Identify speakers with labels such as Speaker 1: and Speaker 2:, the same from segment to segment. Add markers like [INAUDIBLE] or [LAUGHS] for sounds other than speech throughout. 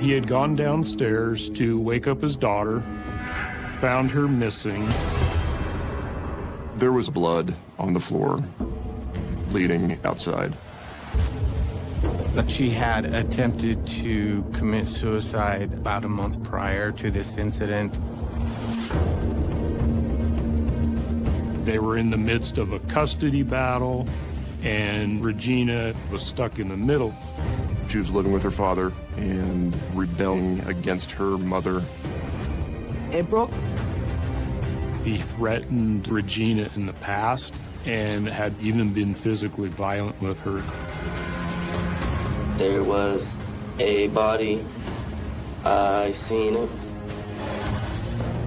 Speaker 1: He had gone downstairs to wake up his daughter, found her missing.
Speaker 2: There was blood on the floor, bleeding outside.
Speaker 3: That she had attempted to commit suicide about a month prior to this incident.
Speaker 1: They were in the midst of a custody battle, and Regina was stuck in the middle.
Speaker 2: She was living with her father and rebelling against her mother.
Speaker 4: April?
Speaker 1: He threatened Regina in the past and had even been physically violent with her.
Speaker 5: There was a body. I seen it.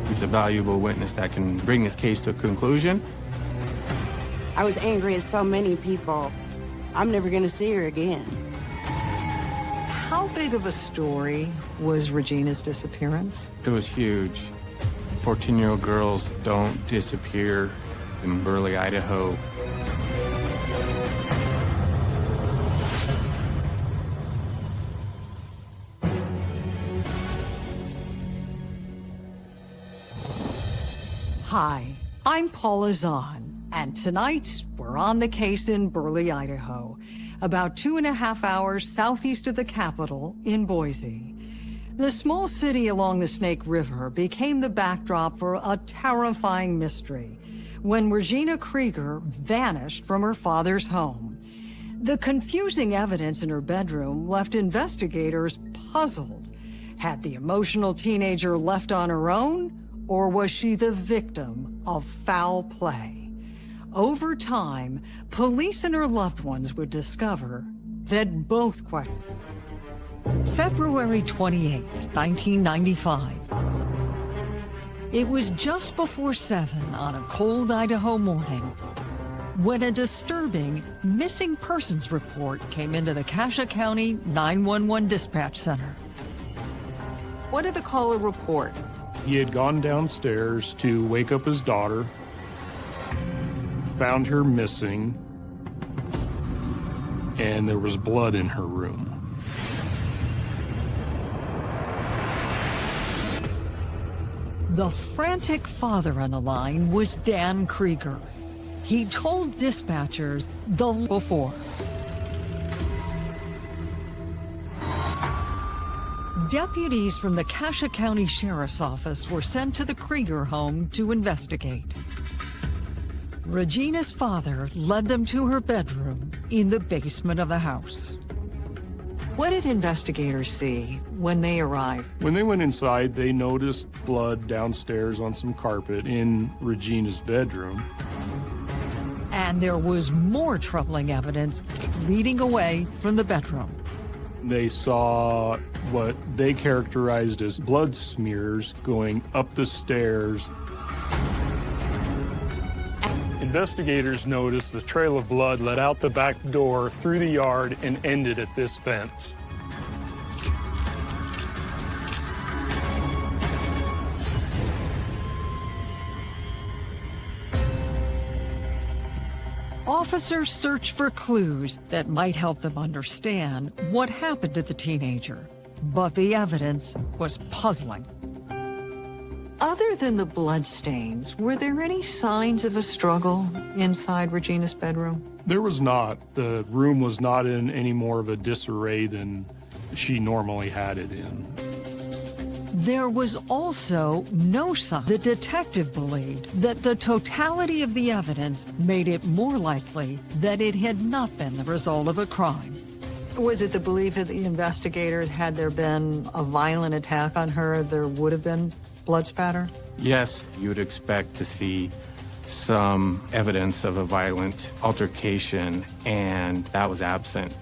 Speaker 3: He's a valuable witness that can bring this case to a conclusion.
Speaker 4: I was angry at so many people. I'm never going to see her again.
Speaker 6: How big of a story was Regina's disappearance?
Speaker 3: It was huge. 14-year-old girls don't disappear in Burley, Idaho.
Speaker 6: Hi, I'm Paula Zahn, and tonight we're on the case in Burley, Idaho, about two and a half hours southeast of the capital in Boise. The small city along the Snake River became the backdrop for a terrifying mystery when Regina Krieger vanished from her father's home. The confusing evidence in her bedroom left investigators puzzled. Had the emotional teenager left on her own, or was she the victim of foul play? Over time, police and her loved ones would discover that both questions. February 28, 1995. It was just before 7 on a cold Idaho morning when a disturbing missing persons report came into the Cassia County 911 dispatch center. What did the caller report?
Speaker 1: He had gone downstairs to wake up his daughter, found her missing, and there was blood in her room.
Speaker 6: The frantic father on the line was Dan Krieger. He told dispatchers the before. Deputies from the Cassia County Sheriff's Office were sent to the Krieger home to investigate. Regina's father led them to her bedroom in the basement of the house. What did investigators see when they arrived?
Speaker 1: When they went inside, they noticed blood downstairs on some carpet in Regina's bedroom.
Speaker 6: And there was more troubling evidence leading away from the bedroom.
Speaker 1: They saw what they characterized as blood smears going up the stairs. Investigators noticed the trail of blood led out the back door through the yard and ended at this fence.
Speaker 6: Officers searched for clues that might help them understand what happened to the teenager, but the evidence was puzzling. Other than the bloodstains, were there any signs of a struggle inside Regina's bedroom?
Speaker 1: There was not. The room was not in any more of a disarray than she normally had it in.
Speaker 6: There was also no sign. The detective believed that the totality of the evidence made it more likely that it had not been the result of a crime. Was it the belief of the investigators, had there been a violent attack on her, there would have been blood spatter?
Speaker 3: Yes, you would expect to see some evidence of a violent altercation, and that was absent.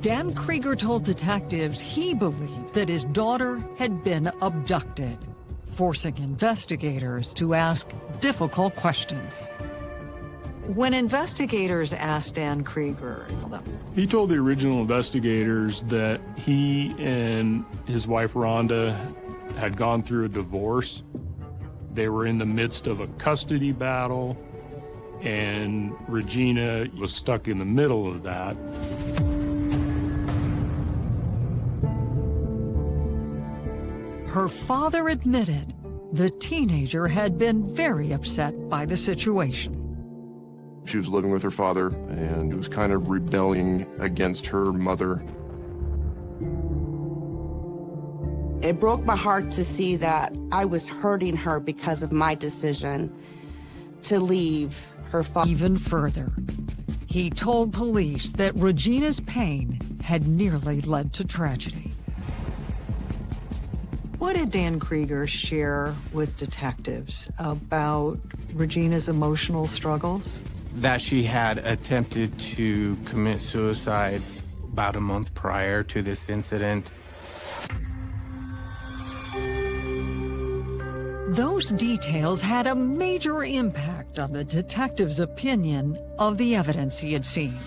Speaker 6: Dan Krieger told detectives he believed that his daughter had been abducted, forcing investigators to ask difficult questions. When investigators asked Dan Krieger,
Speaker 1: He told the original investigators that he and his wife Rhonda had gone through a divorce. They were in the midst of a custody battle, and Regina was stuck in the middle of that.
Speaker 6: Her father admitted the teenager had been very upset by the situation.
Speaker 2: She was living with her father and was kind of rebelling against her mother.
Speaker 4: It broke my heart to see that I was hurting her because of my decision to leave her father.
Speaker 6: Even further, he told police that Regina's pain had nearly led to tragedy. What did Dan Krieger share with detectives about Regina's emotional struggles?
Speaker 3: That she had attempted to commit suicide about a month prior to this incident.
Speaker 6: Those details had a major impact on the detective's opinion of the evidence he had seen.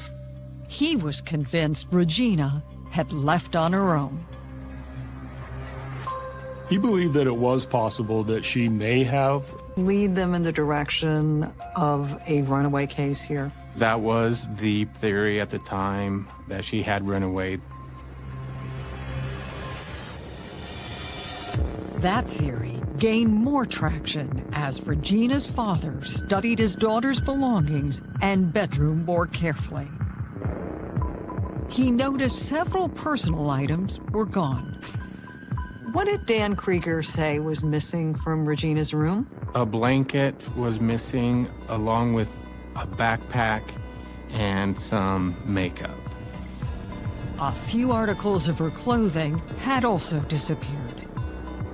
Speaker 6: He was convinced Regina had left on her own.
Speaker 1: He believed that it was possible that she may have.
Speaker 6: Lead them in the direction of a runaway case here.
Speaker 3: That was the theory at the time that she had run away.
Speaker 6: That theory gained more traction as Regina's father studied his daughter's belongings and bedroom more carefully. He noticed several personal items were gone. What did Dan Krieger say was missing from Regina's room?
Speaker 3: A blanket was missing, along with a backpack and some makeup.
Speaker 6: A few articles of her clothing had also disappeared.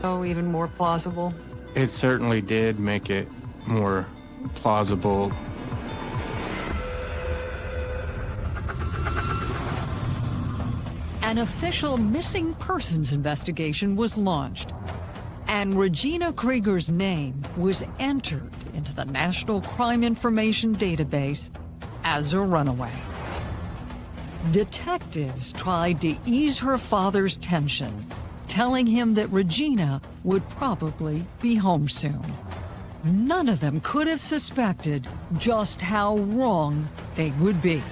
Speaker 6: Oh, even more plausible?
Speaker 3: It certainly did make it more plausible.
Speaker 6: An official missing persons investigation was launched, and Regina Krieger's name was entered into the National Crime Information Database as a runaway. Detectives tried to ease her father's tension, telling him that Regina would probably be home soon. None of them could have suspected just how wrong they would be.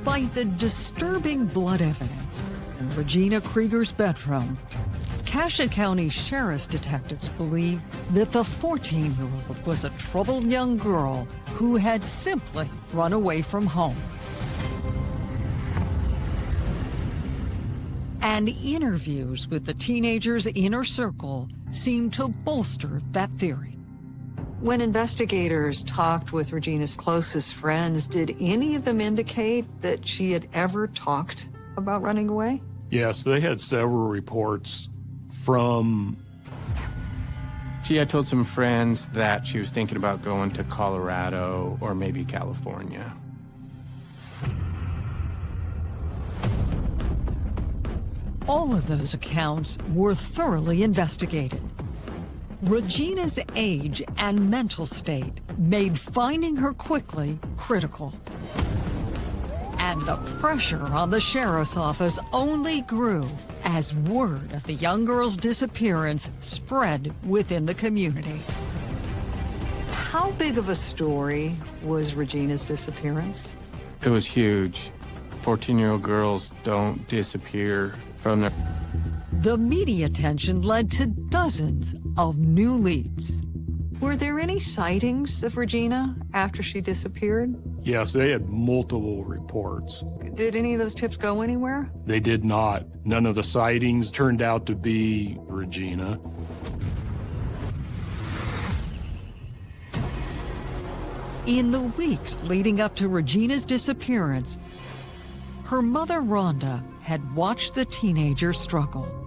Speaker 6: Despite the disturbing blood evidence in Regina Krieger's bedroom, Cassia County Sheriff's detectives believe that the 14-year-old was a troubled young girl who had simply run away from home. And interviews with the teenager's inner circle seem to bolster that theory. When investigators talked with Regina's closest friends, did any of them indicate that she had ever talked about running away?
Speaker 1: Yes, they had several reports from.
Speaker 3: She had told some friends that she was thinking about going to Colorado or maybe California.
Speaker 6: All of those accounts were thoroughly investigated. Regina's age and mental state made finding her quickly critical. And the pressure on the sheriff's office only grew as word of the young girl's disappearance spread within the community. How big of a story was Regina's disappearance?
Speaker 3: It was huge. 14-year-old girls don't disappear from their...
Speaker 6: The media attention led to dozens of new leads. Were there any sightings of Regina after she disappeared?
Speaker 1: Yes, they had multiple reports.
Speaker 6: Did any of those tips go anywhere?
Speaker 1: They did not. None of the sightings turned out to be Regina.
Speaker 6: In the weeks leading up to Regina's disappearance, her mother, Rhonda, had watched the teenager struggle.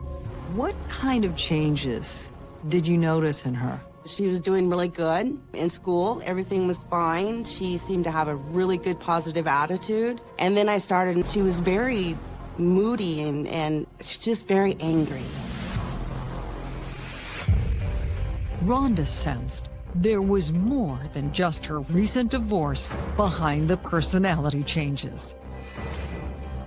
Speaker 6: What kind of changes did you notice in her?
Speaker 4: She was doing really good in school. Everything was fine. She seemed to have a really good positive attitude. And then I started, she was very moody and, and just very angry.
Speaker 6: Rhonda sensed there was more than just her recent divorce behind the personality changes.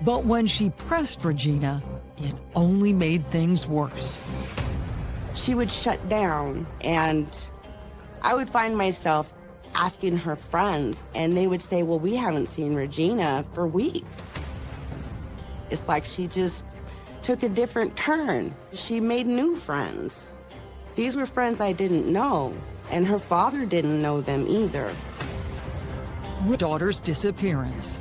Speaker 6: But when she pressed Regina, it only made things worse.
Speaker 4: She would shut down, and I would find myself asking her friends, and they would say, Well, we haven't seen Regina for weeks. It's like she just took a different turn. She made new friends. These were friends I didn't know, and her father didn't know them either.
Speaker 6: Daughter's disappearance.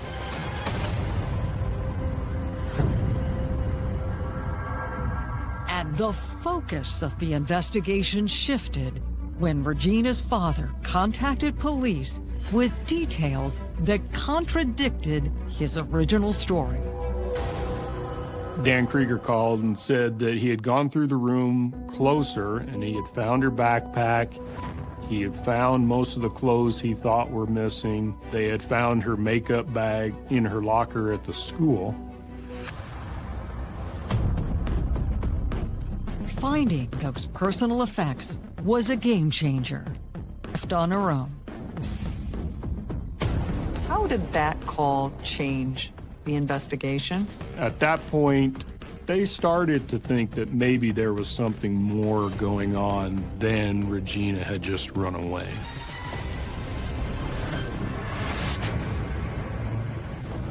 Speaker 6: The focus of the investigation shifted when Regina's father contacted police with details that contradicted his original story.
Speaker 1: Dan Krieger called and said that he had gone through the room closer and he had found her backpack. He had found most of the clothes he thought were missing. They had found her makeup bag in her locker at the school.
Speaker 6: Finding those personal effects was a game changer. Left on her own.
Speaker 7: How did that call change the investigation?
Speaker 1: At that point, they started to think that maybe there was something more going on than Regina had just run away.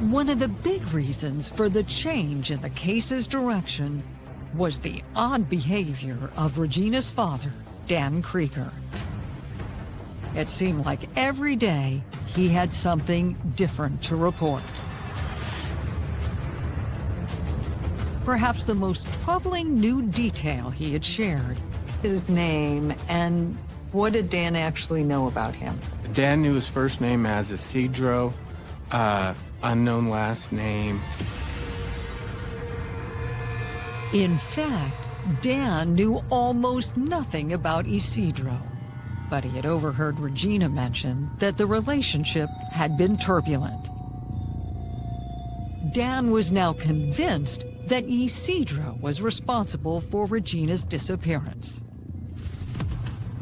Speaker 6: One of the big reasons for the change in the case's direction was the odd behavior of Regina's father, Dan Krieger. It seemed like every day he had something different to report. Perhaps the most troubling new detail he had shared.
Speaker 7: His name and what did Dan actually know about him?
Speaker 3: Dan knew his first name as Isidro, uh, unknown last name.
Speaker 6: In fact, Dan knew almost nothing about Isidro, but he had overheard Regina mention that the relationship had been turbulent. Dan was now convinced that Isidro was responsible for Regina's disappearance.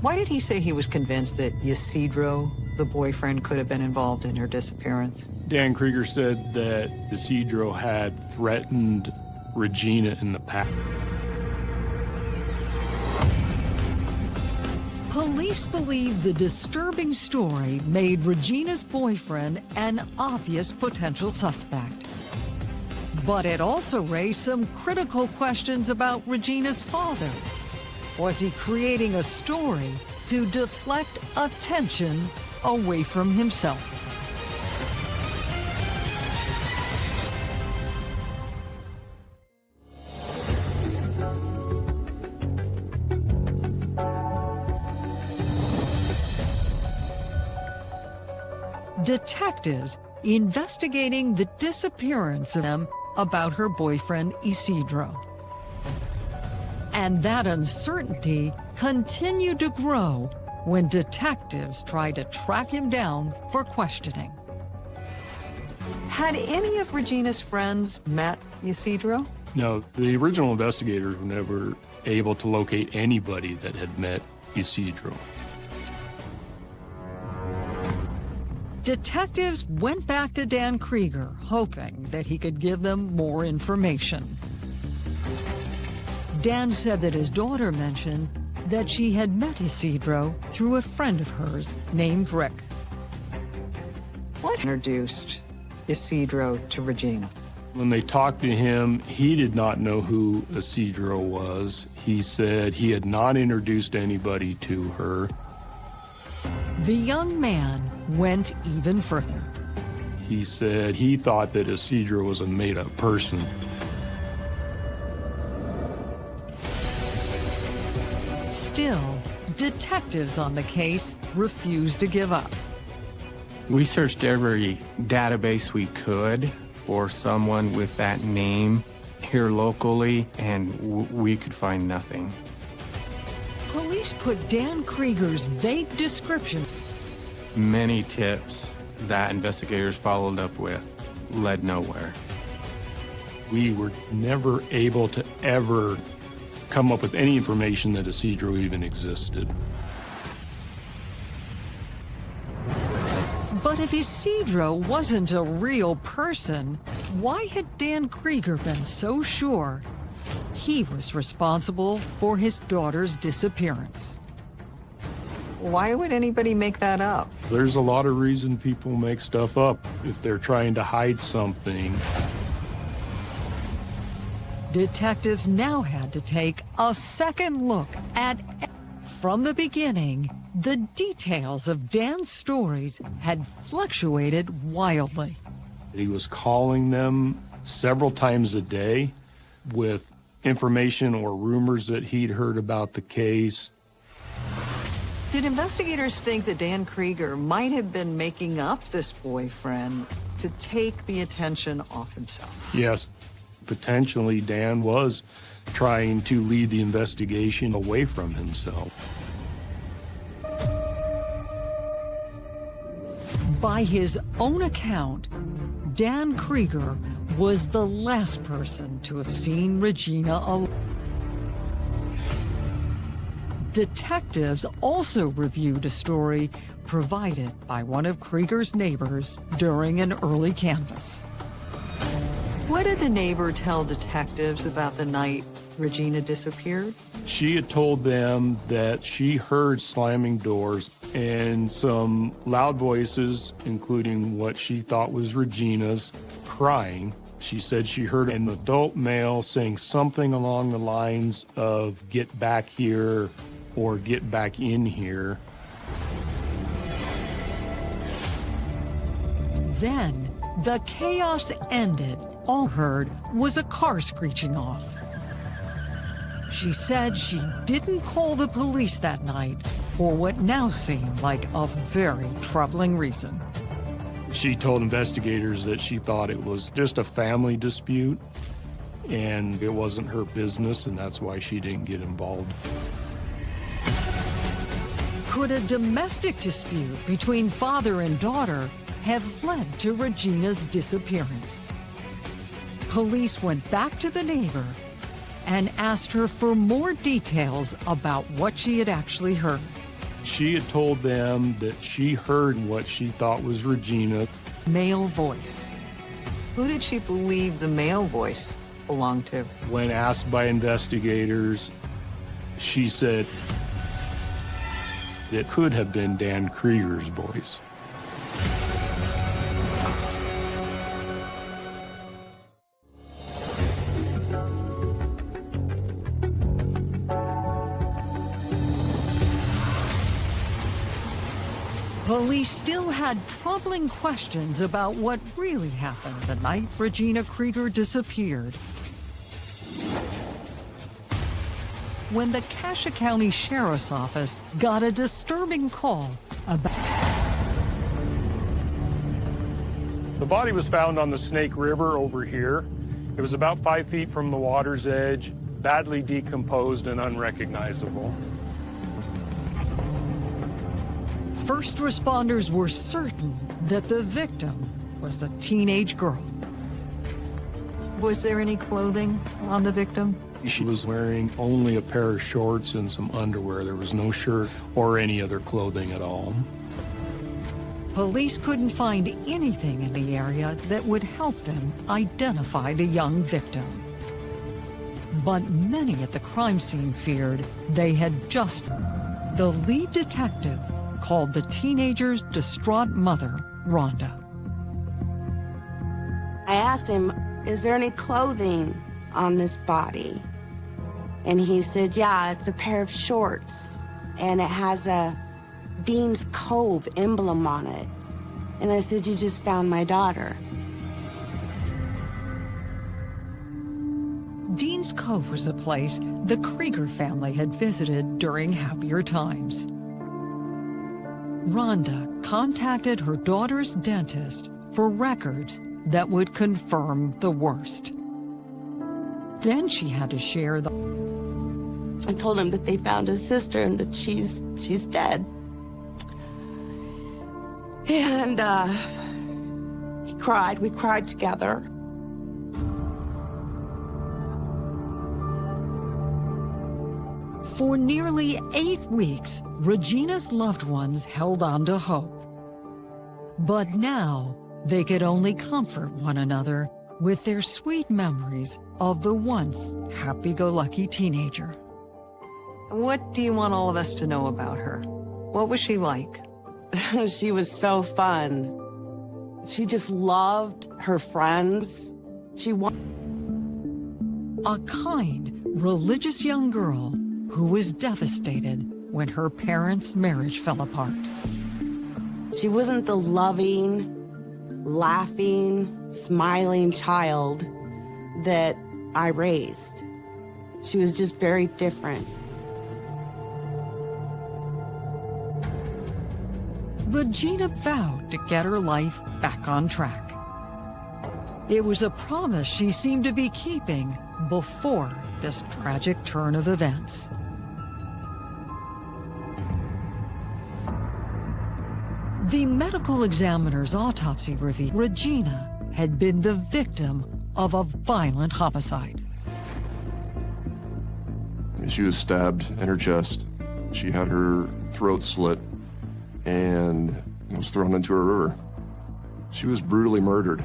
Speaker 7: Why did he say he was convinced that Isidro, the boyfriend, could have been involved in her disappearance?
Speaker 1: Dan Krieger said that Isidro had threatened Regina in the past.
Speaker 6: Police believe the disturbing story made Regina's boyfriend an obvious potential suspect. But it also raised some critical questions about Regina's father. Was he creating a story to deflect attention away from himself? Detectives investigating the disappearance of them about her boyfriend Isidro. And that uncertainty continued to grow when detectives tried to track him down for questioning.
Speaker 7: Had any of Regina's friends met Isidro?
Speaker 1: No, the original investigators were never able to locate anybody that had met Isidro.
Speaker 6: Detectives went back to Dan Krieger, hoping that he could give them more information. Dan said that his daughter mentioned that she had met Isidro through a friend of hers named Rick.
Speaker 7: What introduced Isidro to Regina?
Speaker 1: When they talked to him, he did not know who Isidro was. He said he had not introduced anybody to her.
Speaker 6: The young man went even further.
Speaker 1: He said he thought that Isidro was a made-up person.
Speaker 6: Still, detectives on the case refused to give up.
Speaker 3: We searched every database we could for someone with that name here locally, and w- we could find nothing.
Speaker 6: Police put Dan Krieger's vague description
Speaker 3: Many tips that investigators followed up with led nowhere.
Speaker 1: We were never able to ever come up with any information that Isidro even existed.
Speaker 6: But if Isidro wasn't a real person, why had Dan Krieger been so sure he was responsible for his daughter's disappearance.
Speaker 7: Why would anybody make that up?
Speaker 1: There's a lot of reason people make stuff up if they're trying to hide something.
Speaker 6: Detectives now had to take a second look at from the beginning, the details of Dan's stories had fluctuated wildly.
Speaker 1: He was calling them several times a day with information or rumors that he'd heard about the case.
Speaker 7: Did investigators think that Dan Krieger might have been making up this boyfriend to take the attention off himself?
Speaker 1: Yes, potentially Dan was trying to lead the investigation away from himself.
Speaker 6: By his own account, Dan Krieger was the last person to have seen Regina alive. Detectives also reviewed a story provided by one of Krieger's neighbors during an early canvass.
Speaker 7: What did the neighbor tell detectives about the night Regina disappeared?
Speaker 1: She had told them that she heard slamming doors and some loud voices, including what she thought was Regina's, crying. She said she heard an adult male saying something along the lines of, get back here, or get back in here.
Speaker 6: Then the chaos ended. All heard was a car screeching off. She said she didn't call the police that night for what now seemed like a very troubling reason.
Speaker 1: She told investigators that she thought it was just a family dispute and it wasn't her business and that's why she didn't get involved.
Speaker 6: Could a domestic dispute between father and daughter have led to Regina's disappearance? Police went back to the neighbor and asked her for more details about what she had actually heard.
Speaker 1: She had told them that she heard what she thought was Regina.
Speaker 6: Male voice.
Speaker 7: Who did she believe the male voice belonged to?
Speaker 1: When asked by investigators, she said it could have been Dan Krieger's voice.
Speaker 6: Police still had troubling questions about what really happened the night Regina Krieger disappeared. When the Cassia County Sheriff's Office got a disturbing call about...
Speaker 1: The body was found on the Snake River over here. It was about five feet from the water's edge, badly decomposed and unrecognizable.
Speaker 6: First responders were certain that the victim was a teenage girl.
Speaker 7: Was there any clothing on the victim?
Speaker 1: She was wearing only a pair of shorts and some underwear. There was no shirt or any other clothing at all.
Speaker 6: Police couldn't find anything in the area that would help them identify the young victim. But many at the crime scene feared they had just... The lead detective called the teenager's distraught mother, Rhonda.
Speaker 4: I asked him, is there any clothing on this body? And he said, yeah, it's a pair of shorts and it has a Dean's Cove emblem on it. And I said, you just found my daughter.
Speaker 6: Dean's Cove was a place the Krieger family had visited during happier times. Rhonda contacted her daughter's dentist for records that would confirm the worst. Then she had to share the...
Speaker 4: I told him that they found his sister and that she's she's dead. And uh, he cried. We cried together.
Speaker 6: For nearly eight weeks, Regina's loved ones held on to hope. But now, they could only comfort one another with their sweet memories of the once happy-go-lucky teenager.
Speaker 7: What do you want all of us to know about her? What was she like? [LAUGHS]
Speaker 4: she was so fun. She just loved her friends. She was
Speaker 6: a kind, religious young girl who was devastated when her parents' marriage fell apart.
Speaker 4: She wasn't the loving, laughing, smiling child that I raised. She was just very different.
Speaker 6: Regina vowed to get her life back on track. It was a promise she seemed to be keeping before this tragic turn of events. The medical examiner's autopsy revealed Regina had been the victim of a violent homicide.
Speaker 2: She was stabbed in her chest. She had her throat slit and was thrown into a river. She was brutally murdered.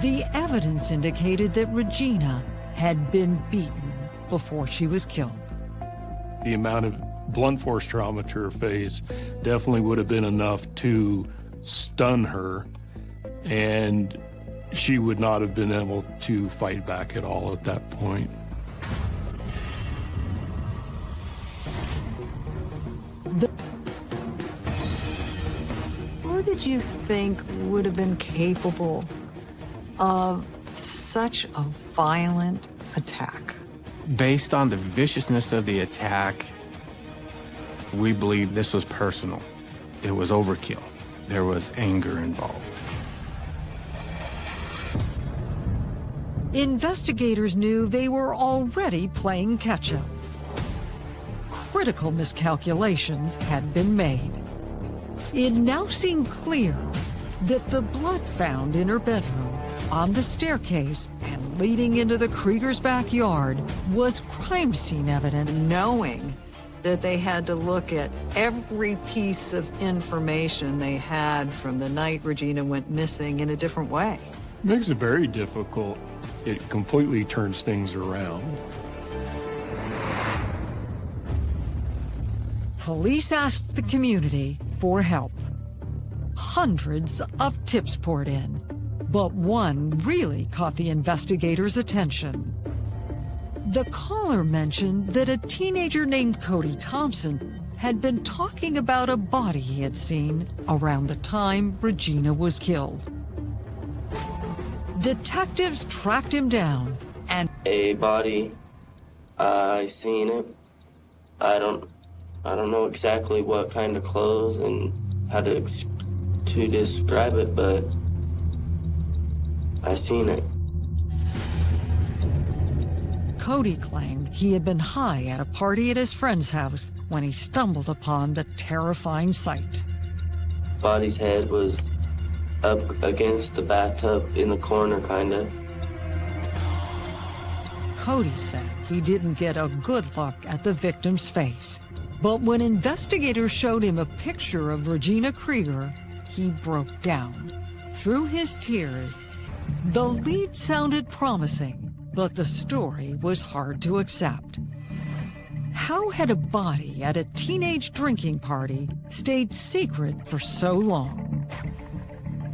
Speaker 6: The evidence indicated that Regina had been beaten before she was killed.
Speaker 1: The amount of blunt force trauma to her face definitely would have been enough to stun her, and she would not have been able to fight back at all at that point.
Speaker 7: What did you think would have been capable of such a violent attack?
Speaker 3: Based on the viciousness of the attack, we believe this was personal. It was overkill. There was anger involved.
Speaker 6: Investigators knew they were already playing catch-up. Critical miscalculations had been made. It now seemed clear that the blood found in her bedroom, on the staircase, and leading into the Krieger's backyard was crime scene evidence.
Speaker 7: Knowing that they had to look at every piece of information they had from the night Regina went missing in a different way.
Speaker 1: Makes it very difficult. It completely turns things around.
Speaker 6: Police asked the community for help. Hundreds of tips poured in, but one really caught the investigators' attention. The caller mentioned that a teenager named Cody Thompson had been talking about a body he had seen around the time Regina was killed. Detectives tracked him down and
Speaker 5: A body. I seen it. I don't. I don't know exactly what kind of clothes and how to to describe it, but I seen it.
Speaker 6: Cody claimed he had been high at a party at his friend's house when he stumbled upon the terrifying sight.
Speaker 5: Body's head was up against the bathtub in the corner, kinda.
Speaker 6: Cody said he didn't get a good look at the victim's face. But when investigators showed him a picture of Regina Krieger, he broke down. Through his tears, the lead sounded promising, but the story was hard to accept. How had a body at a teenage drinking party stayed secret for so long?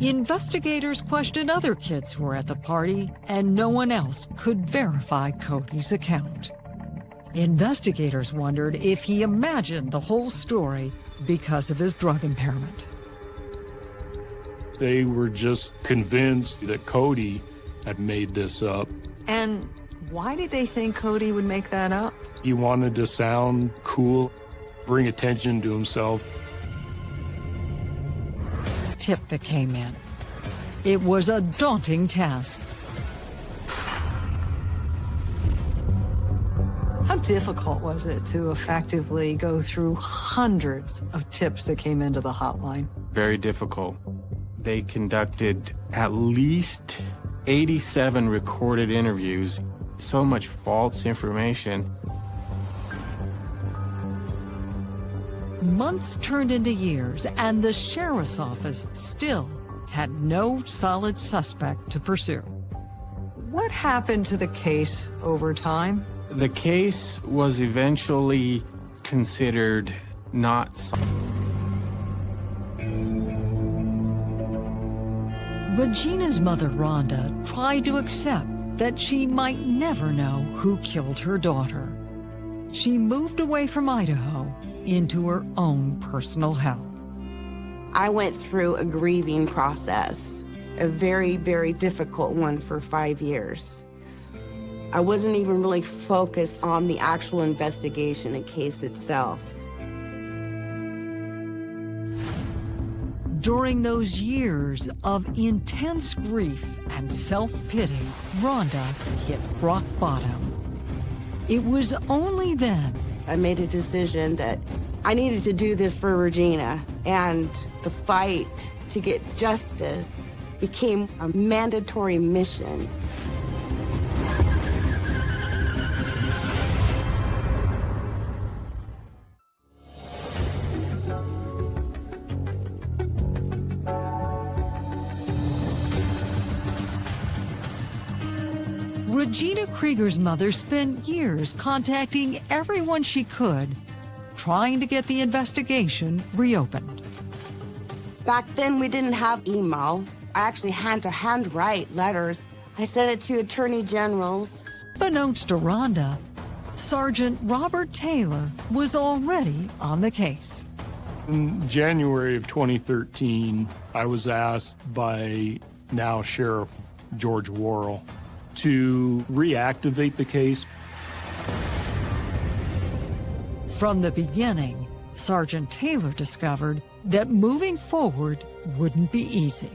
Speaker 6: Investigators questioned other kids who were at the party, and no one else could verify Cody's account. Investigators wondered if he imagined the whole story because of his drug impairment.
Speaker 1: They were just convinced that Cody had made this up.
Speaker 7: And why did they think Cody would make that up?
Speaker 1: He wanted to sound cool, bring attention to himself.
Speaker 6: Tip that came in. It was a daunting task.
Speaker 7: Difficult was it to effectively go through hundreds of tips that came into the hotline?
Speaker 3: Very difficult. They conducted at least 87 recorded interviews, so much false information.
Speaker 6: Months turned into years, and the sheriff's office still had no solid suspect to pursue. What happened to the case over time?
Speaker 3: The case was eventually considered not.
Speaker 6: Regina's mother, Rhonda, tried to accept that she might never know who killed her daughter. She moved away from Idaho into her own personal hell.
Speaker 4: I went through a grieving process, a very, very difficult one for five years. I wasn't even really focused on the actual investigation and case itself.
Speaker 6: During those years of intense grief and self-pity, Rhonda hit rock bottom. It was only then
Speaker 4: I made a decision that I needed to do this for Regina, and the fight to get justice became a mandatory mission.
Speaker 6: Krieger's mother spent years contacting everyone she could, trying to get the investigation reopened.
Speaker 4: Back then, we didn't have email. I actually had to handwrite letters. I sent it to attorney generals.
Speaker 6: Beknownst to Rhonda, Sergeant Robert Taylor was already on the case.
Speaker 1: In January of 2013, I was asked by now Sheriff George Worrell to reactivate the case.
Speaker 6: From the beginning, Sergeant Taylor discovered that moving forward wouldn't be easy.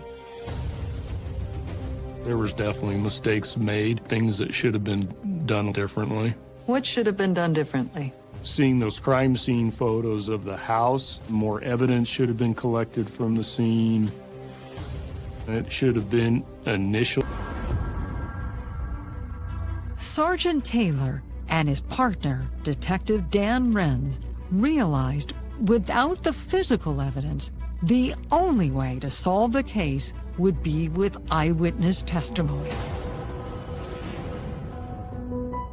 Speaker 1: There was definitely mistakes made, things that should have been done differently.
Speaker 7: What should have been done differently?
Speaker 1: Seeing those crime scene photos of the house, more evidence should have been collected from the scene. It should have been initial.
Speaker 6: Sergeant Taylor and his partner, Detective Dan Renz, realized without the physical evidence, the only way to solve the case would be with eyewitness testimony.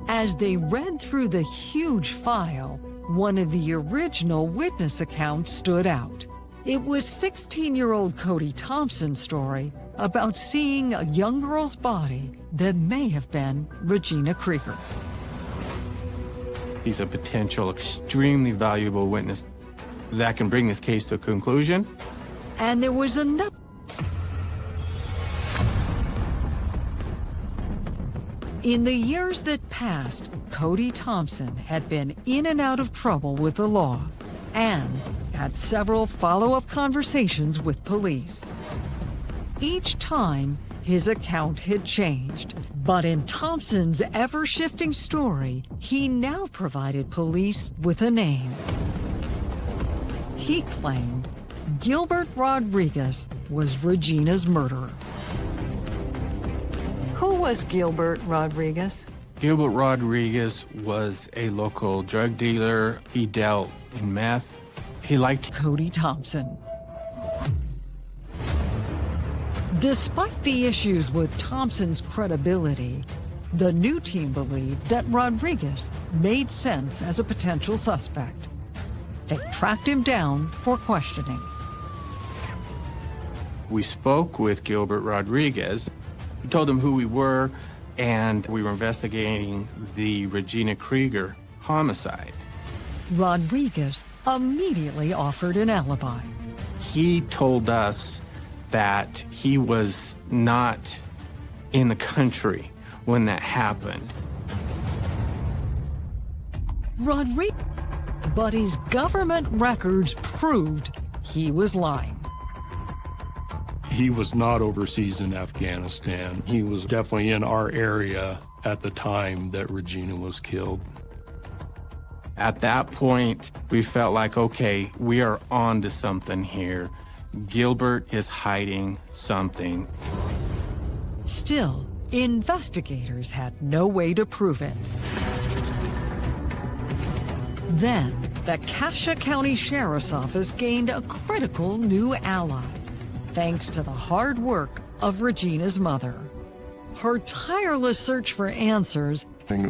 Speaker 6: As they read through the huge file, one of the original witness accounts stood out. It was 16-year-old Cody Thompson's story about seeing a young girl's body that may have been Regina Krieger.
Speaker 3: He's a potential extremely valuable witness that can bring this case to a conclusion.
Speaker 6: And there was another. In the years that passed, Cody Thompson had been in and out of trouble with the law and had several follow-up conversations with police. Each time, his account had changed. But in Thompson's ever-shifting story, he now provided police with a name. He claimed Gilbert Rodriguez was Regina's murderer.
Speaker 7: Who was Gilbert Rodriguez?
Speaker 3: Gilbert Rodriguez was a local drug dealer. He dealt in meth. He liked
Speaker 6: Cody Thompson. Despite the issues with Thompson's credibility, the new team believed that Rodriguez made sense as a potential suspect. They tracked him down for questioning.
Speaker 3: We spoke with Gilbert Rodriguez. We told him who we were, and we were investigating the Regina Krieger homicide.
Speaker 6: Rodriguez immediately offered an alibi.
Speaker 3: He told us that he was not in the country when that happened.
Speaker 6: Rodriguez, but his government records proved he was lying.
Speaker 1: He was not overseas in Afghanistan. He was definitely in our area at the time that Regina was killed.
Speaker 3: At that point, we felt like, okay, we are on to something here. Gilbert is hiding something.
Speaker 6: Still, investigators had no way to prove it. Then, the Cassia County Sheriff's Office gained a critical new ally. thanks to the hard work of Regina's mother. Her tireless search for answers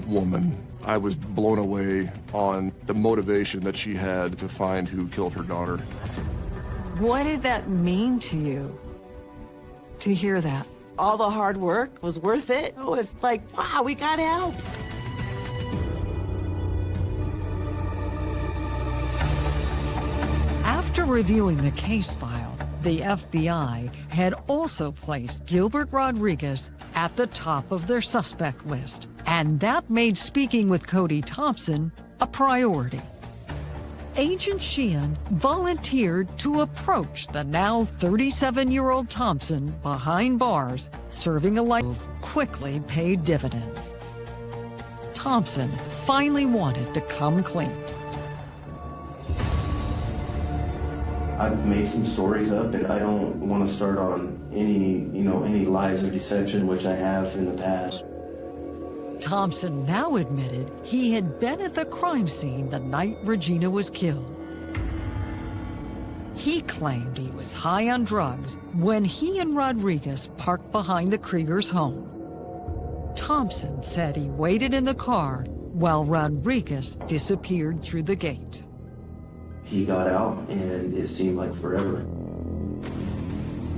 Speaker 2: Woman, I was blown away on the motivation that she had to find who killed her daughter.
Speaker 7: What did that mean to you to hear that?
Speaker 4: All the hard work was worth it. It was like, wow, we got help.
Speaker 6: After reviewing the case file, the FBI had also placed Gilbert Rodriguez at the top of their suspect list, and that made speaking with Cody Thompson a priority. Agent Sheehan volunteered to approach the now 37-year-old Thompson behind bars, serving a life quickly paid dividends. Thompson finally wanted to come clean.
Speaker 5: I've made some stories up and I don't want to start on any, you know, any lies or deception, which I have in the past.
Speaker 6: Thompson now admitted he had been at the crime scene the night Regina was killed. He claimed he was high on drugs when he and Rodriguez parked behind the Kriegers' home. Thompson said he waited in the car while Rodriguez disappeared through the gate.
Speaker 5: He got out and it seemed like forever.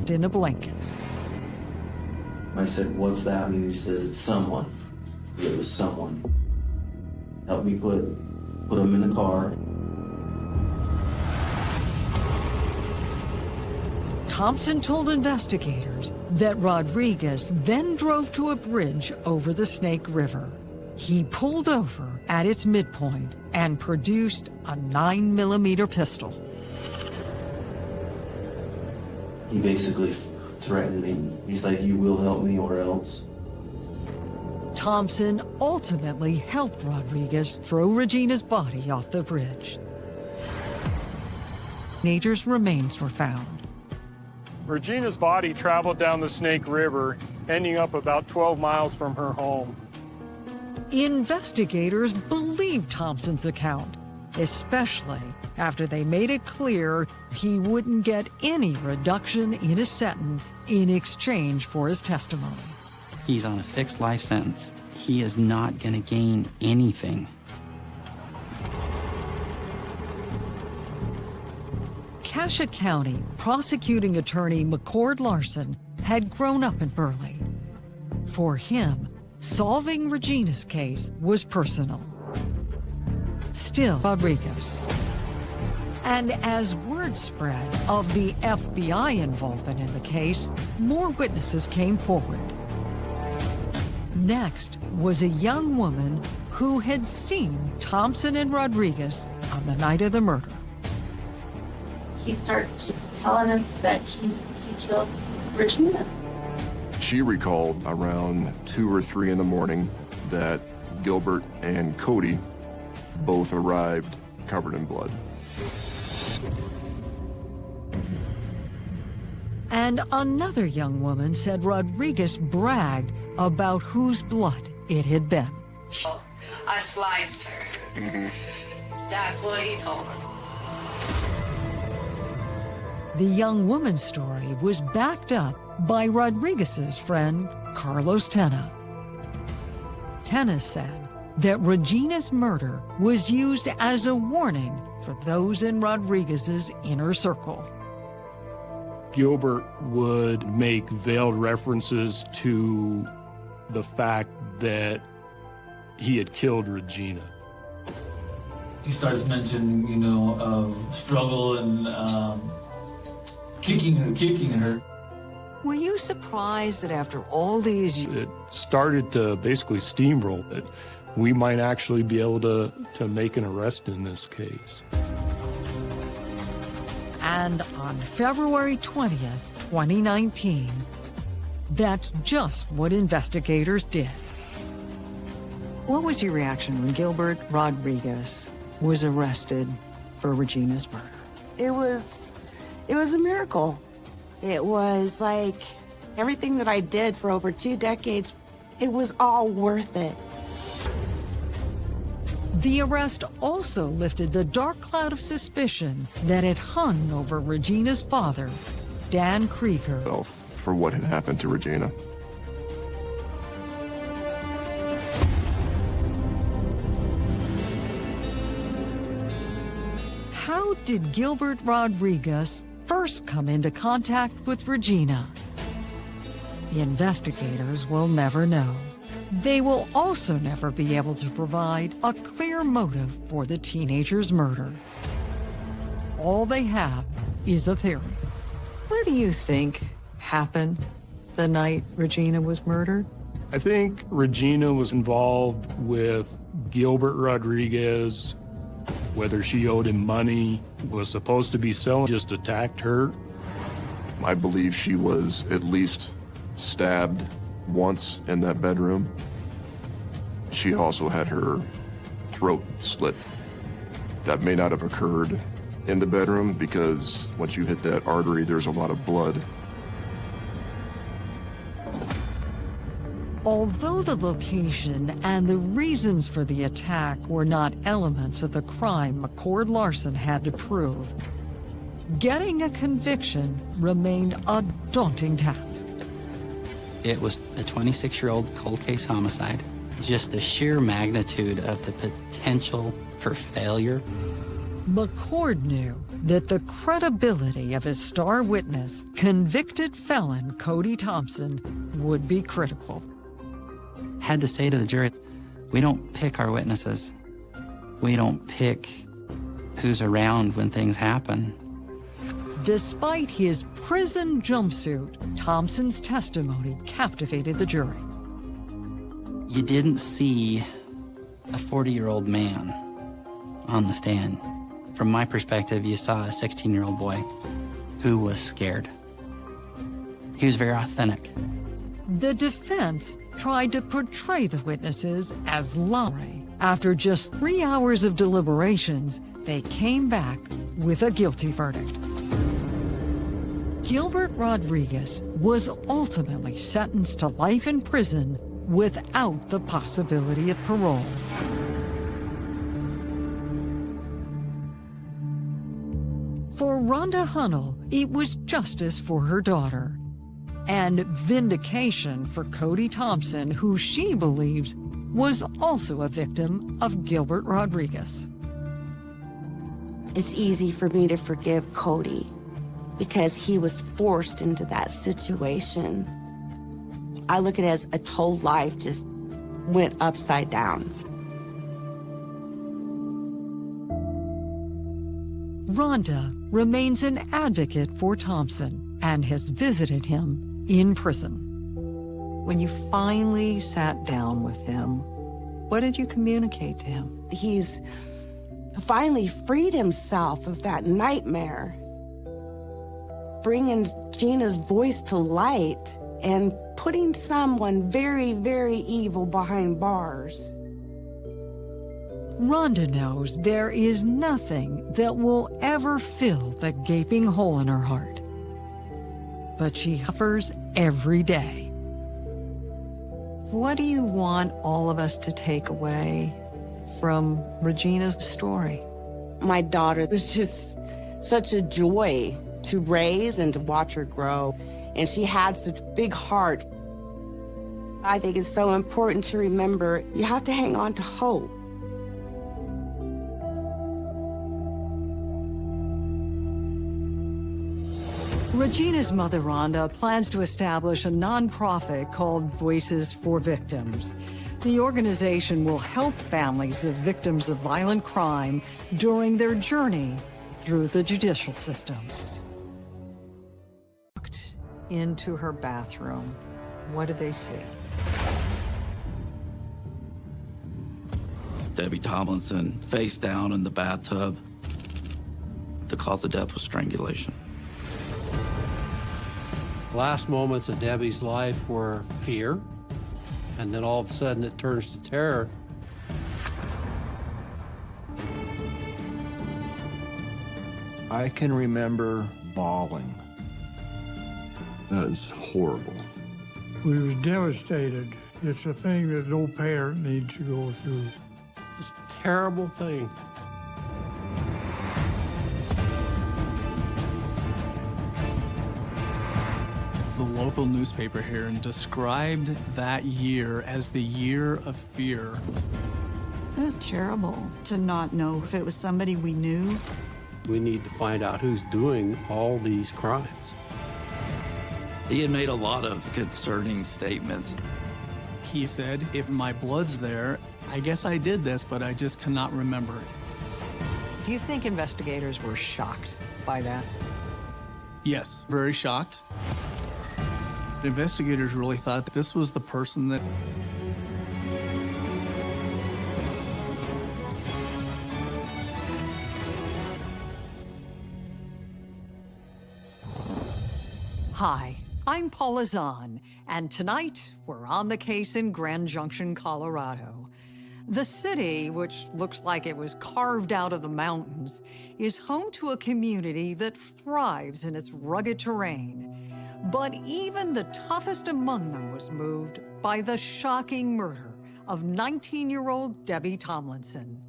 Speaker 6: In a blanket.
Speaker 5: I said, what's that? And he says, it's someone. It was someone. Help me put, put him in the car.
Speaker 6: Thompson told investigators that Rodriguez then drove to a bridge over the Snake River. He pulled over at its midpoint and produced a 9 millimeter pistol.
Speaker 5: He basically threatened me. He's like, you will help me or else.
Speaker 6: Thompson ultimately helped Rodriguez throw Regina's body off the bridge. Teenager's remains were found.
Speaker 1: Regina's body traveled down the Snake River, ending up about 12 miles from her home.
Speaker 6: Investigators believed Thompson's account, especially after they made it clear he wouldn't get any reduction in his sentence in exchange for his testimony.
Speaker 8: He's on a fixed life sentence. He is not going to gain anything.
Speaker 6: Cassia County prosecuting attorney McCord Larson had grown up in Burley. For him, solving Regina's case was personal. Still, Rodriguez. And as word spread of the FBI involvement in the case, more witnesses came forward. Next was a young woman who had seen Thompson and Rodriguez on the night of the murder.
Speaker 9: He starts just telling us that he, he killed Regina.
Speaker 2: She recalled around 2 or 3 in the morning that Gilbert and Cody both arrived covered in blood.
Speaker 6: And another young woman said Rodriguez bragged about whose blood it had been.
Speaker 10: I sliced her. Mm-hmm. That's what he told us.
Speaker 6: The young woman's story was backed up by Rodriguez's friend, Carlos Tena. Tena said that Regina's murder was used as a warning for those in Rodriguez's inner circle.
Speaker 1: Gilbert would make veiled references to the fact that he had killed Regina.
Speaker 11: He starts mentioning, you know, um, struggle and um, kicking her, kicking her.
Speaker 7: Were you surprised that after all these years...
Speaker 1: It started to basically steamroll that we might actually be able to, to make an arrest in this case.
Speaker 6: And on February 20th, 2019, that's just what investigators did.
Speaker 7: What was your reaction when Gilbert Rodriguez was arrested for Regina's murder?
Speaker 4: It was, it was a miracle. It was like everything that I did for over two decades, it was all worth it.
Speaker 6: The arrest also lifted the dark cloud of suspicion that had hung over Regina's father Dan Krieger.
Speaker 2: For what had happened to Regina.
Speaker 6: Did Gilbert Rodriguez first come into contact with Regina? The investigators will never know. They will also never be able to provide a clear motive for the teenager's murder. All they have is a theory.
Speaker 7: What do you think happened the night Regina was murdered?
Speaker 1: I think Regina was involved with Gilbert Rodriguez, whether she owed him money, was supposed to be selling, just attacked her.
Speaker 2: I believe she was at least stabbed once in that bedroom. She also had her throat slit. That may not have occurred in the bedroom because once you hit that artery, there's a lot of blood.
Speaker 6: Although the location and the reasons for the attack were not elements of the crime McCord Larson had to prove, getting a conviction remained a daunting task.
Speaker 8: It was a 26-year-old cold case homicide. Just the sheer magnitude of the potential for failure.
Speaker 6: McCord knew that the credibility of his star witness, convicted felon Cody Thompson, would be critical.
Speaker 8: Had to say to the jury, we don't pick our witnesses. We don't pick who's around when things happen.
Speaker 6: Despite his prison jumpsuit, Thompson's testimony captivated the jury.
Speaker 8: You didn't see a 40-year-old man on the stand. From my perspective, you saw a 16-year-old boy who was scared. He was very authentic.
Speaker 6: The defense tried to portray the witnesses as lying. After just three hours of deliberations, they came back with a guilty verdict. Gilbert Rodriguez was ultimately sentenced to life in prison without the possibility of parole. For Rhonda Hunnell, it was justice for her daughter and vindication for Cody Thompson, who she believes was also a victim of Gilbert Rodriguez.
Speaker 4: It's easy for me to forgive Cody because he was forced into that situation. I look at it as a told life just went upside down.
Speaker 6: Rhonda remains an advocate for Thompson and has visited him in prison.
Speaker 7: When you finally sat down with him, what did you communicate to him?
Speaker 4: He's finally freed himself of that nightmare, bringing Gina's voice to light and putting someone very, very evil behind bars.
Speaker 6: Rhonda knows there is nothing that will ever fill the gaping hole in her heart. But she suffers every day.
Speaker 7: What do you want all of us to take away from Regina's story?
Speaker 4: My daughter was just such a joy to raise and to watch her grow. And she had such a big heart. I think it's so important to remember you have to hang on to hope.
Speaker 6: Regina's mother, Rhonda, plans to establish a nonprofit called Voices for Victims. The organization will help families of victims of violent crime during their journey through the judicial systems.
Speaker 7: Walked into her bathroom. What did they see?
Speaker 12: Debbie Tomlinson face down in the bathtub. The cause of death was strangulation.
Speaker 13: Last moments of Debbie's life were fear, and then all of a sudden it turns to terror.
Speaker 14: I can remember bawling.
Speaker 2: That is horrible.
Speaker 15: We was devastated. It's a thing that no parent needs to go through.
Speaker 13: It's a terrible thing.
Speaker 16: Local newspaper here and described that year as the year of fear.
Speaker 17: It was terrible to not know if it was somebody we knew.
Speaker 13: We need to find out who's doing all these crimes.
Speaker 12: He had made a lot of concerning statements.
Speaker 16: He said, if my blood's there, I guess I did this, but I just cannot remember.
Speaker 7: Do you think investigators were shocked by that?
Speaker 16: Yes, very shocked. Investigators really thought that this was the person that
Speaker 6: Hi, I'm Paula Zahn, and tonight we're on the case in Grand Junction, Colorado. The city, which looks like it was carved out of the mountains, is home to a community that thrives in its rugged terrain. But even the toughest among them was moved by the shocking murder of 19-year-old Debbie Tomlinson.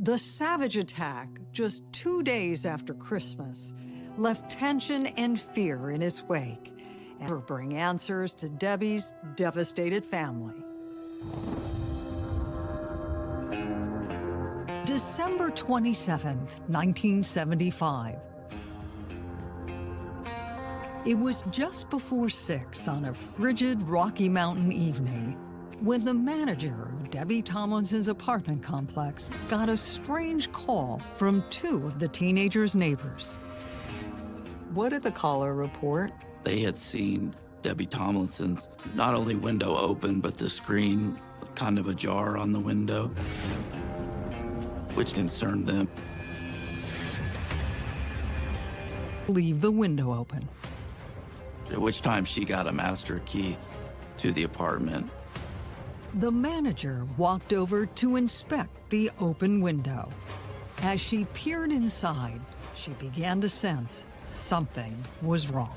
Speaker 6: The savage attack, just two days after Christmas, left tension and fear in its wake and bring answers to Debbie's devastated family. December 27th, 1975. It was just before six on a frigid Rocky Mountain evening when the manager of Debbie Tomlinson's apartment complex got a strange call from two of the teenager's neighbors.
Speaker 7: What did the caller report?
Speaker 12: They had seen Debbie Tomlinson's not only window open, but the screen kind of ajar on the window, which concerned them.
Speaker 6: Leave the window open.
Speaker 12: At which time she got a master key to the apartment.
Speaker 6: The manager walked over to inspect the open window. As she peered inside, she began to sense something was wrong.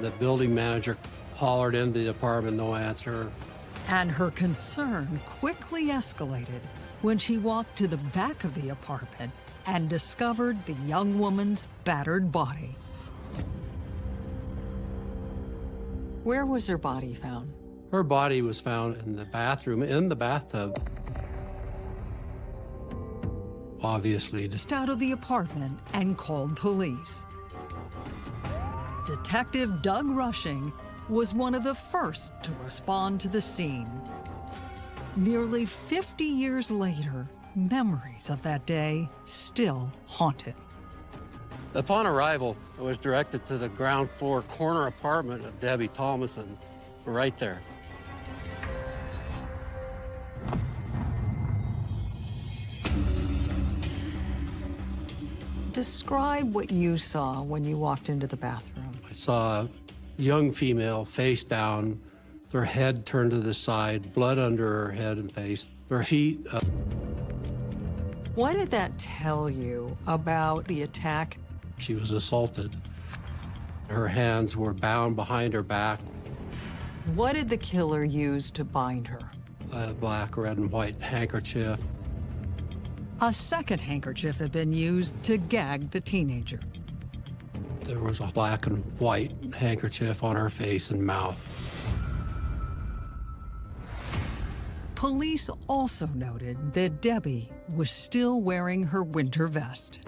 Speaker 13: The building manager hollered into the apartment, no answer.
Speaker 6: And her concern quickly escalated when she walked to the back of the apartment and discovered the young woman's battered body.
Speaker 7: Where was her body found?
Speaker 13: Her body was found in the bathroom, in the bathtub. Obviously,
Speaker 6: just out of the apartment and called police. Detective Doug Rushing was one of the first to respond to the scene. Nearly 50 years later, memories of that day still haunt him.
Speaker 13: Upon arrival, I was directed to the ground floor corner apartment of Debbie Tomlinson, right there.
Speaker 7: Describe what you saw when you walked into the bathroom.
Speaker 13: I saw a young female face down, her head turned to the side, blood under her head and face, her feet up.
Speaker 7: What did that tell you about the attack?
Speaker 13: She was assaulted. Her hands were bound behind her back.
Speaker 7: What did the killer use to bind her?
Speaker 13: A black, red, and white handkerchief.
Speaker 6: A second handkerchief had been used to gag the teenager.
Speaker 13: There was a black and white handkerchief on her face and mouth.
Speaker 6: Police also noted that Debbie was still wearing her winter vest.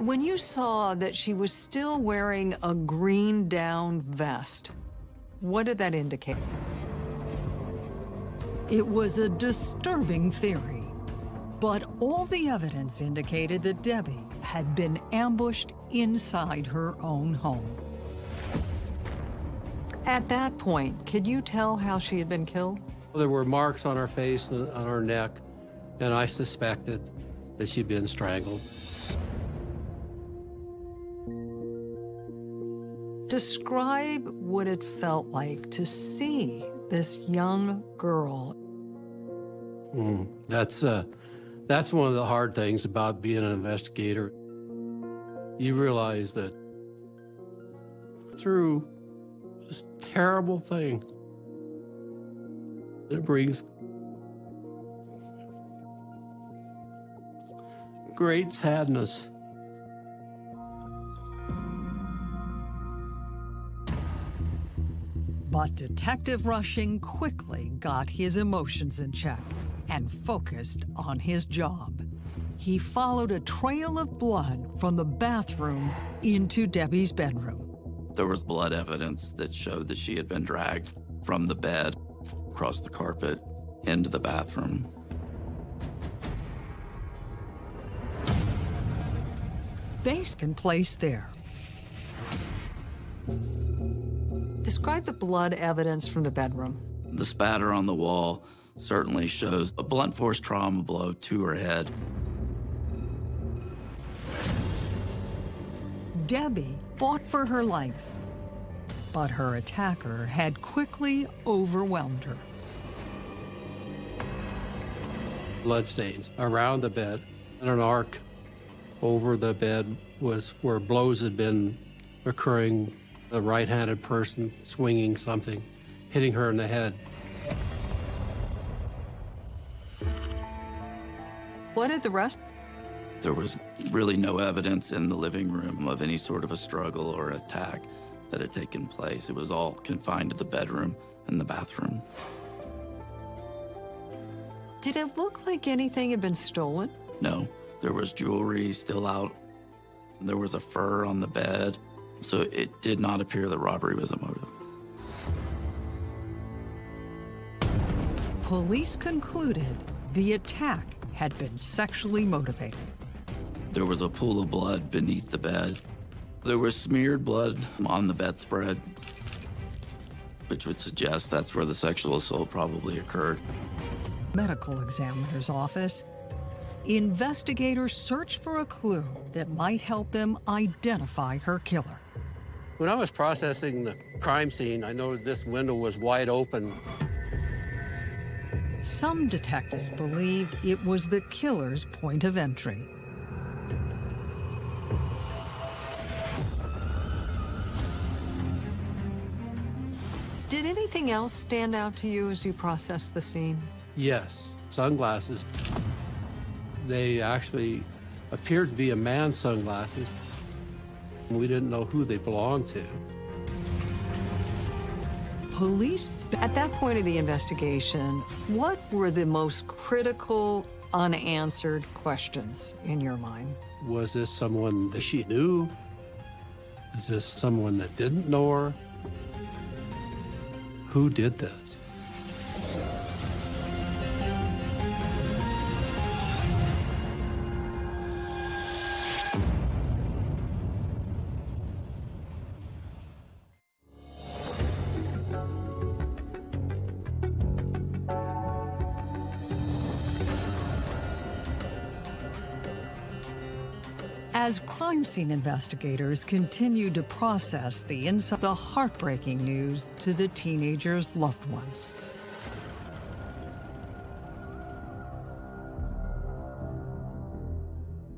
Speaker 7: When you saw that she was still wearing a green down vest, what did that indicate?
Speaker 6: It was a disturbing theory, but all the evidence indicated that Debbie had been ambushed inside her own home.
Speaker 7: At that point, could you tell how she had been killed?
Speaker 13: There were marks on her face and on her neck, and I suspected that she'd been strangled.
Speaker 7: Describe what it felt like to see this young girl.
Speaker 13: Mm, that's uh, that's one of the hard things about being an investigator. You realize that through this terrible thing, it brings great sadness.
Speaker 6: But Detective Rushing quickly got his emotions in check and focused on his job. He followed a trail of blood from the bathroom into Debbie's bedroom.
Speaker 12: There was blood evidence that showed that she had been dragged from the bed, across the carpet, into the bathroom.
Speaker 6: Base can place there. Describe the blood evidence from the bedroom.
Speaker 12: The spatter on the wall certainly shows a blunt force trauma blow to her head.
Speaker 6: Debbie fought for her life, but her attacker had quickly overwhelmed her.
Speaker 13: Bloodstains around the bed and an arc over the bed was where blows had been occurring. A right-handed person swinging something, hitting her in the head.
Speaker 6: What did the rest?
Speaker 12: There was really no evidence in the living room of any sort of a struggle or attack that had taken place. It was all confined to the bedroom and the bathroom.
Speaker 6: Did it look like anything had been stolen?
Speaker 12: No, there was jewelry still out. There was a fur on the bed. So it did not appear that robbery was a motive.
Speaker 6: Police concluded the attack had been sexually motivated.
Speaker 12: There was a pool of blood beneath the bed. There was smeared blood on the bedspread, which would suggest that's where the sexual assault probably occurred.
Speaker 6: Medical examiner's office. Investigators search for a clue that might help them identify her killer.
Speaker 13: When I was processing the crime scene, I noted this window was wide open.
Speaker 6: Some detectives believed it was the killer's point of entry. Did anything else stand out to you as you processed the scene?
Speaker 13: Yes, sunglasses. They actually appeared to be a man's sunglasses. We didn't know who they belonged to.
Speaker 6: Police, at that point of the investigation, what were the most critical, unanswered questions in your mind?
Speaker 13: Was this someone that she knew? Is this someone that didn't know her? Who did this?
Speaker 6: Crime scene investigators continued to process the inside, the heartbreaking news to the teenager's loved ones.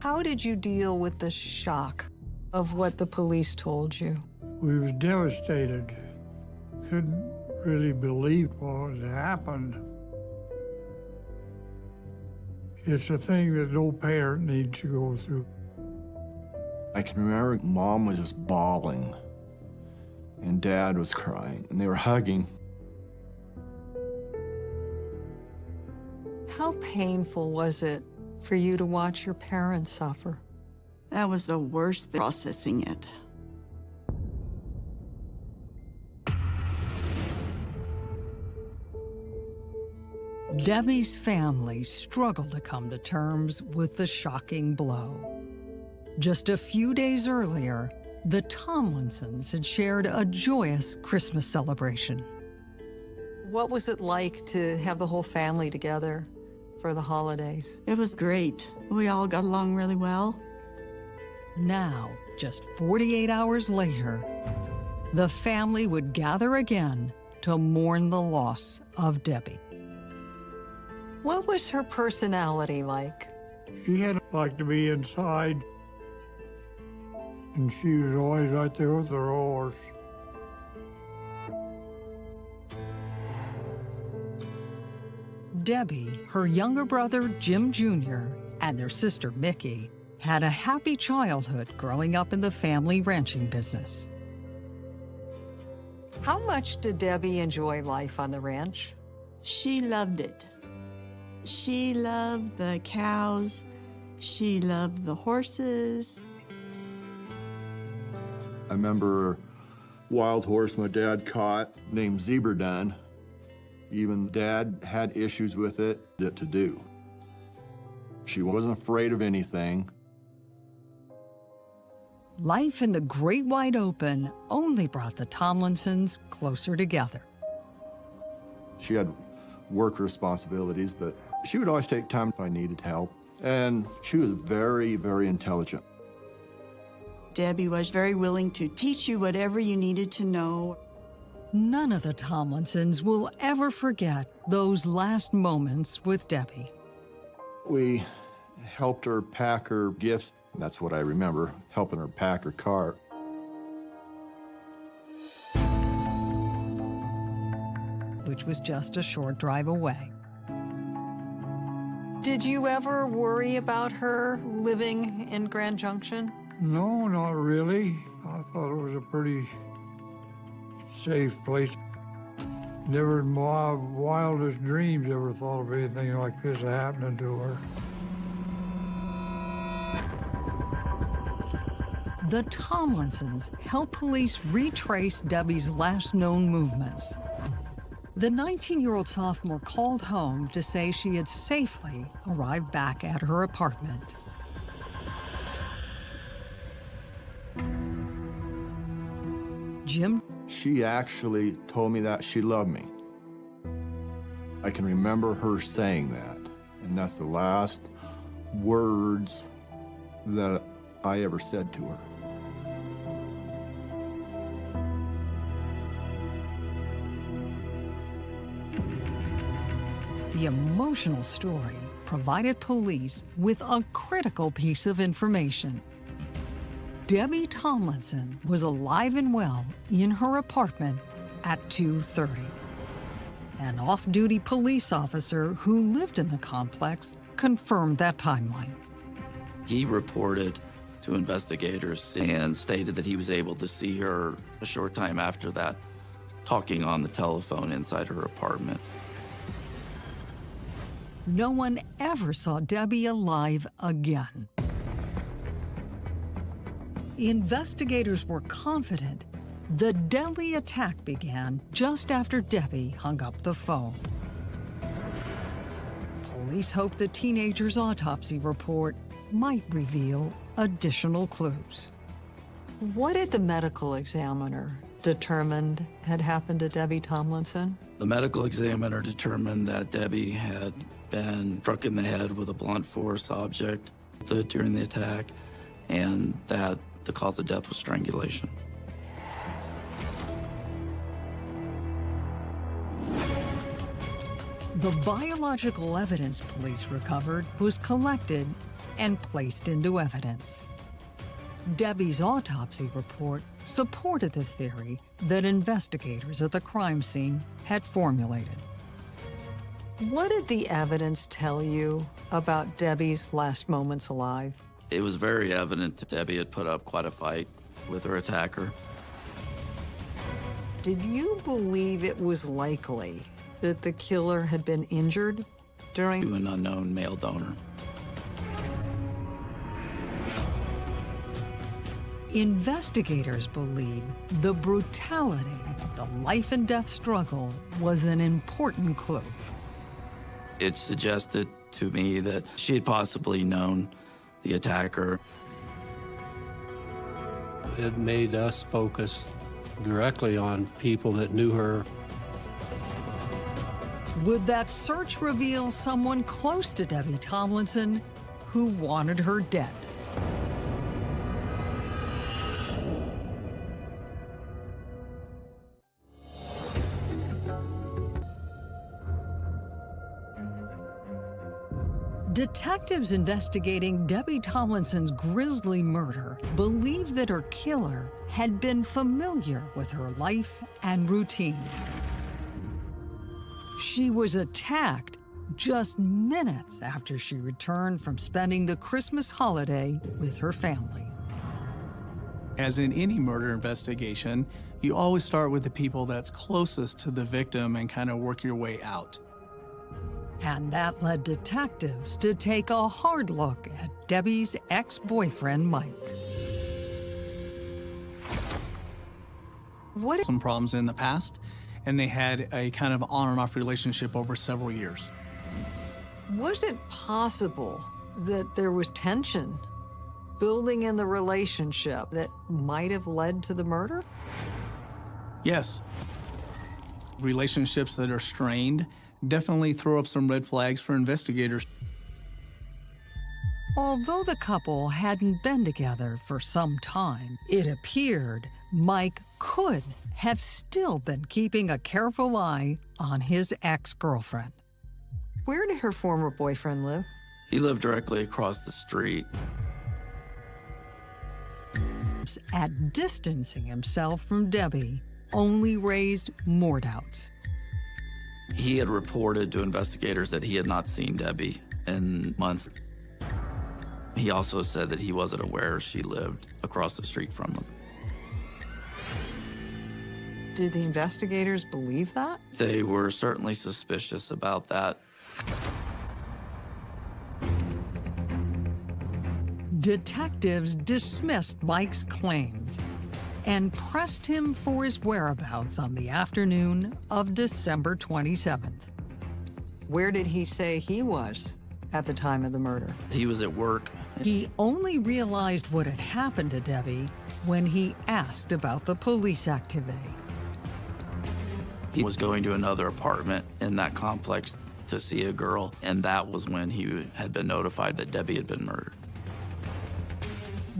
Speaker 6: How did you deal with the shock of what the police told you?
Speaker 15: We was devastated. Couldn't really believe what had happened. It's a thing that no parent needs to go through.
Speaker 14: I can remember mom was just bawling and dad was crying and they were hugging.
Speaker 6: How painful was it for you to watch your parents suffer?
Speaker 17: That was the worst processing it.
Speaker 6: Debbie's family struggled to come to terms with the shocking blow. Just a few days earlier, the Tomlinsons had shared a joyous Christmas celebration. What was it like to have the whole family together for the holidays?
Speaker 17: It was great. We all got along really well.
Speaker 6: Now, just 48 hours later, the family would gather again to mourn the loss of Debbie. What was her personality like?
Speaker 15: She had liked to be inside, and she was always right there with her horse.
Speaker 6: Debbie, her younger brother Jim Jr., and their sister Mickey had a happy childhood growing up in the family ranching business. How much did Debbie enjoy life on the ranch?
Speaker 17: She loved it. She loved the cows. She loved the horses.
Speaker 14: I remember wild horse my dad caught named Zebra Dun. Even dad had issues with it that to do. She wasn't afraid of anything.
Speaker 6: Life in the great wide open only brought the Tomlinsons closer together.
Speaker 14: She had work responsibilities, but she would always take time if I needed help. And she was very, very intelligent.
Speaker 17: Debbie was very willing to teach you whatever you needed to know.
Speaker 6: None of the Tomlinsons will ever forget those last moments with Debbie.
Speaker 14: We helped her pack her gifts. That's what I remember, helping her pack her car.
Speaker 6: which was just a short drive away. Did you ever worry about her living in Grand Junction?
Speaker 15: No, not really. I thought it was a pretty safe place. Never in my wildest dreams ever thought of anything like this happening to her.
Speaker 6: The Tomlinsons help police retrace Debbie's last known movements. The 19-year-old sophomore called home to say she had safely arrived back at her apartment. Jim?
Speaker 14: She actually told me that she loved me. I can remember her saying that, and that's the last words that I ever said to her.
Speaker 6: The emotional story provided police with a critical piece of information. Debbie Tomlinson was alive and well in her apartment at 2.30. An off-duty police officer who lived in the complex confirmed that timeline.
Speaker 12: He reported to investigators and stated that he was able to see her a short time after that talking on the telephone inside her apartment.
Speaker 6: No one ever saw Debbie alive again. Investigators were confident the deadly attack began just after Debbie hung up the phone. Police hope the teenager's autopsy report might reveal additional clues. What did the medical examiner determined had happened to Debbie Tomlinson?
Speaker 12: The medical examiner determined that Debbie had been struck in the head with a blunt force object during the attack and that the cause of death was strangulation.
Speaker 6: The biological evidence police recovered was collected and placed into evidence. Debbie's autopsy report supported the theory that investigators at the crime scene had formulated. What did the evidence tell you about Debbie's last moments alive?
Speaker 12: It was very evident that Debbie had put up quite a fight with her attacker.
Speaker 6: Did you believe it was likely that the killer had been injured during
Speaker 12: to an unknown male donor?
Speaker 6: Investigators believe the brutality of the life and death struggle was an important clue.
Speaker 12: It suggested to me that she had possibly known the attacker.
Speaker 13: It made us focus directly on people that knew her.
Speaker 6: Would that search reveal someone close to Debbie Tomlinson who wanted her dead? Detectives investigating Debbie Tomlinson's grisly murder believe that her killer had been familiar with her life and routines. She was attacked just minutes after she returned from spending the Christmas holiday with her family.
Speaker 16: As in any murder investigation, You always start with the people that's closest to the victim and kind of work your way out.
Speaker 6: And that led detectives to take a hard look at Debbie's ex-boyfriend, Mike.
Speaker 16: What some problems in the past, and they had a kind of on and off relationship over several years.
Speaker 7: Was it possible that there was tension building in the relationship that might have led to the murder?
Speaker 16: Yes. Relationships that are strained definitely throw up some red flags for investigators.
Speaker 6: Although the couple hadn't been together for some time, it appeared Mike could have still been keeping a careful eye on his ex-girlfriend.
Speaker 7: Where did her former boyfriend live?
Speaker 12: He lived directly across the street.
Speaker 6: At distancing himself from Debbie only raised more doubts.
Speaker 12: He had reported to investigators that he had not seen Debbie in months. He also said that he wasn't aware she lived across the street from him.
Speaker 7: Did the investigators believe that?
Speaker 12: They were certainly suspicious about that.
Speaker 6: Detectives dismissed Mike's claims and pressed him for his whereabouts on the afternoon of December 27th.
Speaker 7: Where did he say he was at the time of the murder?
Speaker 12: He was at work.
Speaker 6: He only realized what had happened to Debbie when he asked about the police activity.
Speaker 12: He was going to another apartment in that complex to see a girl, and that was when he had been notified that Debbie had been murdered.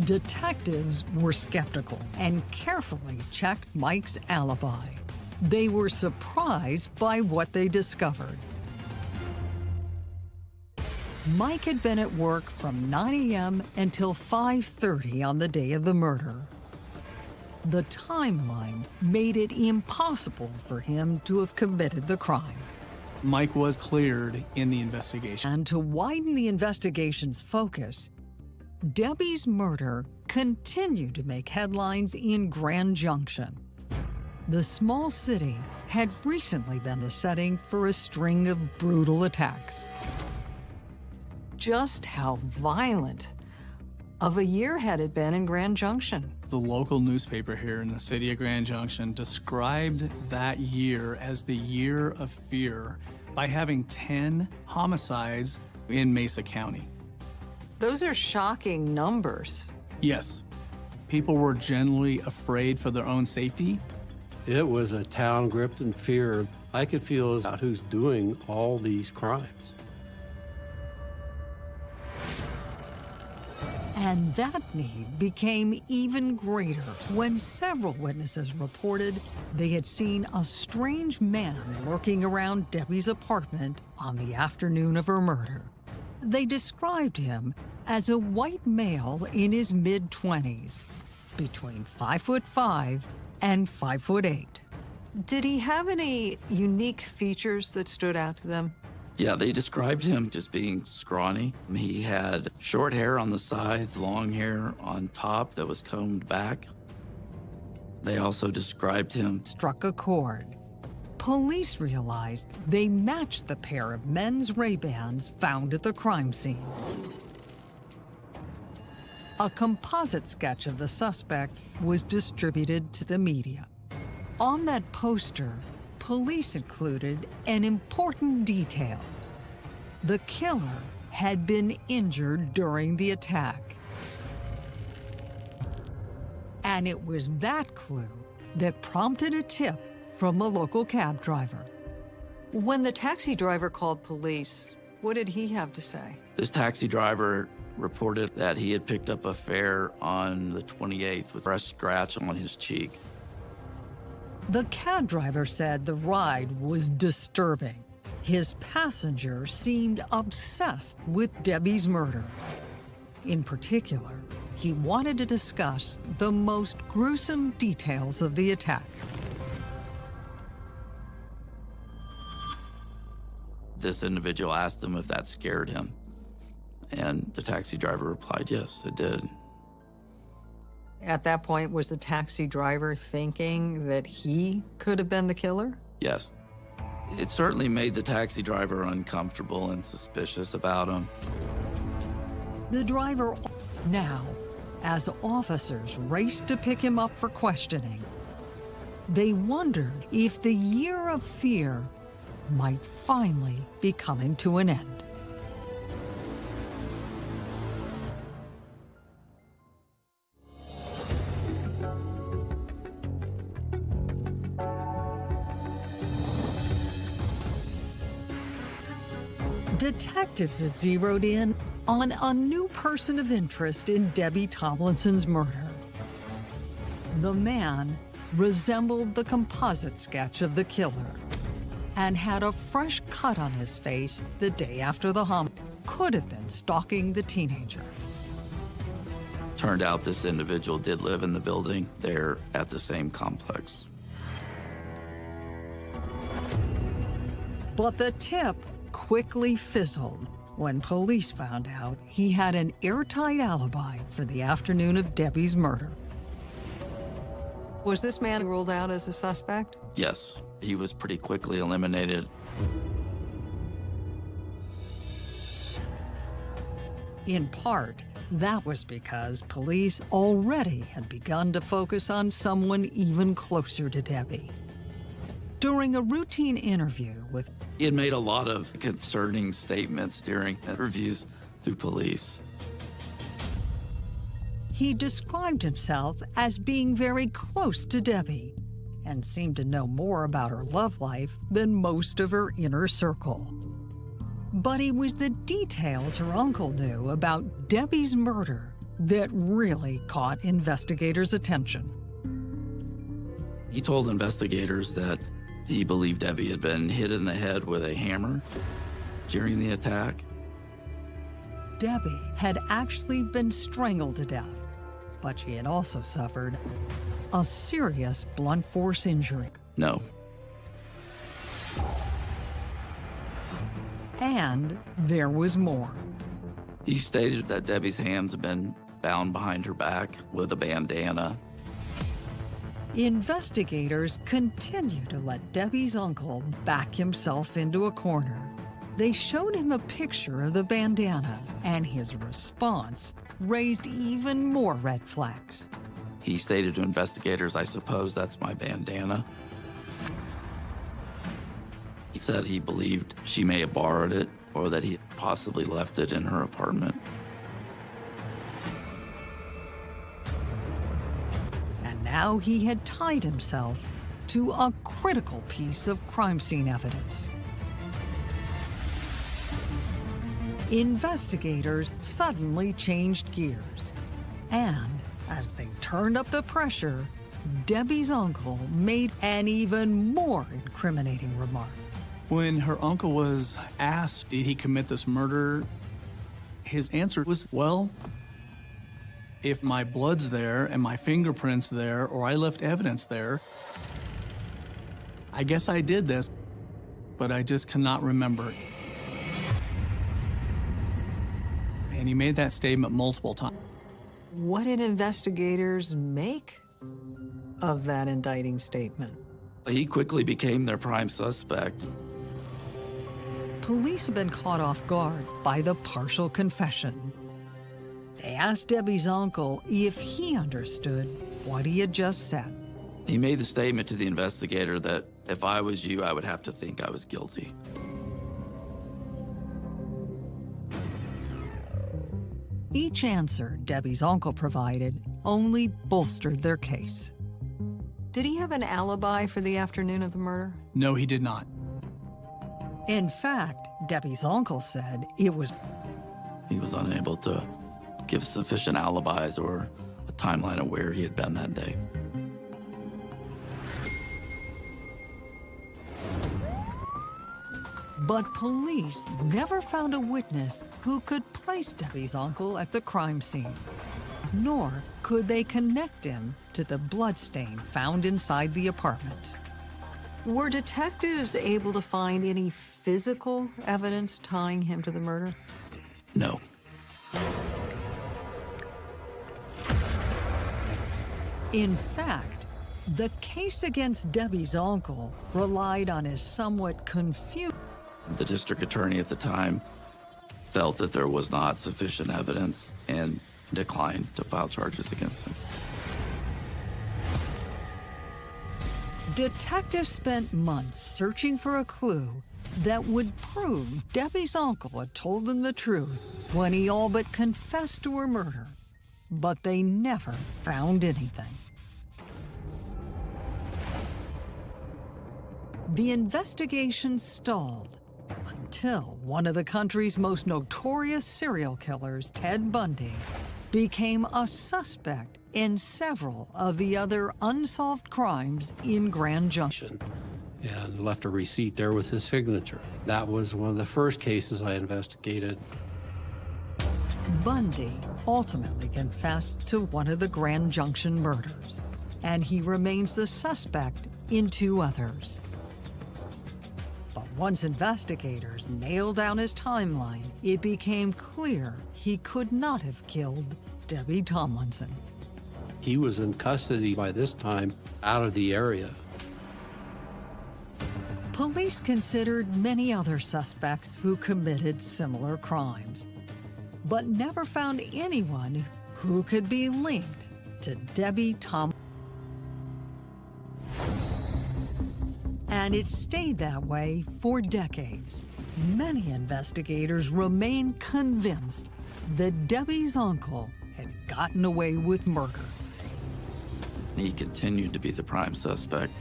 Speaker 6: Detectives were skeptical and carefully checked Mike's alibi. They were surprised by what they discovered. Mike had been at work from 9 a.m. until 5.30 on the day of the murder. The timeline made it impossible for him to have committed the crime.
Speaker 16: Mike was cleared in the investigation.
Speaker 6: And to widen the investigation's focus, Debbie's murder continued to make headlines in Grand Junction. The small city had recently been the setting for a string of brutal attacks.
Speaker 7: Just how violent of a year had it been in Grand Junction?
Speaker 16: The local newspaper here in the city of Grand Junction described that year as the year of fear by having 10 homicides in Mesa County.
Speaker 7: Those are shocking numbers.
Speaker 16: Yes. People were generally afraid for their own safety.
Speaker 13: It was a town gripped in fear. I could feel as about who's doing all these crimes.
Speaker 6: And that need became even greater when several witnesses reported they had seen a strange man lurking around Debbie's apartment on the afternoon of her murder. They described him as a white male in his mid-20s, between 5 foot 5 and 5 foot 8.
Speaker 7: Did he have any unique features that stood out to them?
Speaker 12: Yeah, they described him just being scrawny. He had short hair on the sides, long hair on top that was combed back. They also described him
Speaker 6: struck a chord. Police realized they matched the pair of men's Ray-Bans found at the crime scene. A composite sketch of the suspect was distributed to the media. On that poster, police included an important detail. The killer had been injured during the attack. And it was that clue that prompted a tip from a local cab driver.
Speaker 7: When the taxi driver called police, what did he have to say?
Speaker 12: This taxi driver reported that he had picked up a fare on the 28th with a scratch on his cheek.
Speaker 6: The cab driver said the ride was disturbing. His passenger seemed obsessed with Debbie's murder. In particular, he wanted to discuss the most gruesome details of the attack.
Speaker 12: This individual asked him if that scared him. And the taxi driver replied, yes, it did.
Speaker 7: At that point, was the taxi driver thinking that he could have been the killer?
Speaker 12: Yes. It certainly made the taxi driver uncomfortable and suspicious about him.
Speaker 6: The driver now, as officers raced to pick him up for questioning, they wondered if the year of fear might finally be coming to an end. Detectives had zeroed in on a new person of interest in Debbie Tomlinson's murder. The man resembled the composite sketch of the killer and had a fresh cut on his face the day after the homicide. Could have been stalking the teenager.
Speaker 12: Turned out this individual did live in the building there at the same complex.
Speaker 6: But the tip quickly fizzled when police found out he had an airtight alibi for the afternoon of Debbie's murder.
Speaker 7: Was this man ruled out as a suspect?
Speaker 12: Yes, he was pretty quickly eliminated.
Speaker 6: In part, that was because police already had begun to focus on someone even closer to Debbie. During a routine interview with
Speaker 12: He had made a lot of concerning statements during interviews through police.
Speaker 6: He described himself as being very close to Debbie and seemed to know more about her love life than most of her inner circle. But it was the details her uncle knew about Debbie's murder that really caught investigators' attention.
Speaker 12: He told investigators that he believed Debbie had been hit in the head with a hammer during the attack.
Speaker 6: Debbie had actually been strangled to death, but she had also suffered a serious blunt force injury.
Speaker 12: No.
Speaker 6: And there was more.
Speaker 12: He stated that Debbie's hands had been bound behind her back with a bandana.
Speaker 6: Investigators continue to let Debbie's uncle back himself into a corner. They showed him a picture of the bandana, and his response raised even more red flags.
Speaker 12: He stated to investigators, I suppose that's my bandana. He said he believed she may have borrowed it or that he possibly left it in her apartment.
Speaker 6: And now he had tied himself to a critical piece of crime scene evidence. Investigators suddenly changed gears, and as they turned up the pressure, Debbie's uncle made an even more incriminating remark.
Speaker 16: When her uncle was asked, did he commit this murder? His answer was, well, if my blood's there and my fingerprints there, or I left evidence there, I guess I did this, but I just cannot remember. And he made that statement multiple times.
Speaker 7: What did investigators make of that indicting statement?
Speaker 12: He quickly became their prime suspect.
Speaker 6: Police have been caught off guard by the partial confession. They asked Debbie's uncle if he understood what he had just said.
Speaker 12: He made the statement to the investigator that if I was you, I would have to think I was guilty.
Speaker 6: Each answer Debbie's uncle provided only bolstered their case.
Speaker 7: Did he have an alibi for the afternoon of the murder?
Speaker 16: No, he did not.
Speaker 6: In fact, Debbie's uncle said it was
Speaker 12: He was unable to give sufficient alibis or a timeline of where he had been that day.
Speaker 6: But police never found a witness who could place Debbie's uncle at the crime scene. Nor could they connect him to the bloodstain found inside the apartment.
Speaker 7: Were detectives able to find any physical evidence tying him to the murder?
Speaker 12: No.
Speaker 6: In fact, the case against Debbie's uncle relied on his somewhat confused.
Speaker 12: The district attorney at the time felt that there was not sufficient evidence and declined to file charges against him.
Speaker 6: Detectives spent months searching for a clue that would prove Debbie's uncle had told them the truth when he all but confessed to her murder. But they never found anything. The investigation stalled until one of the country's most notorious serial killers, Ted Bundy, became a suspect in several of the other unsolved crimes in Grand Junction.
Speaker 13: and left a receipt there with his signature. That was one of the first cases I investigated.
Speaker 6: Bundy ultimately confessed to one of the Grand Junction murders, and he remains the suspect in two others. But once investigators nailed down his timeline, it became clear he could not have killed Debbie Tomlinson.
Speaker 13: He was in custody by this time, out of the area.
Speaker 6: Police considered many other suspects who committed similar crimes, but never found anyone who could be linked to Debbie Tom. And it stayed that way for decades. Many investigators remain convinced that Debbie's uncle had gotten away with murder.
Speaker 12: He continued to be the prime suspect.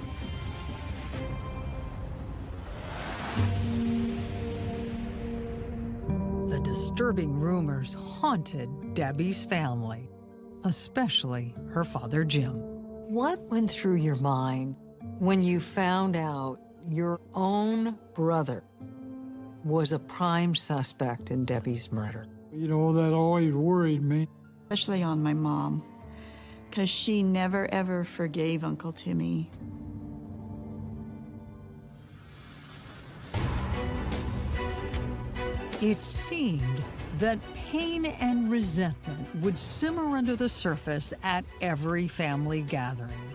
Speaker 6: The disturbing rumors haunted Debbie's family, especially her father Jim. What went through your mind when you found out your own brother was a prime suspect in Debbie's murder?
Speaker 15: You know, that always worried me.
Speaker 17: Especially on my mom, because she never ever forgave Uncle Timmy.
Speaker 6: It seemed that pain and resentment would simmer under the surface at every family gathering.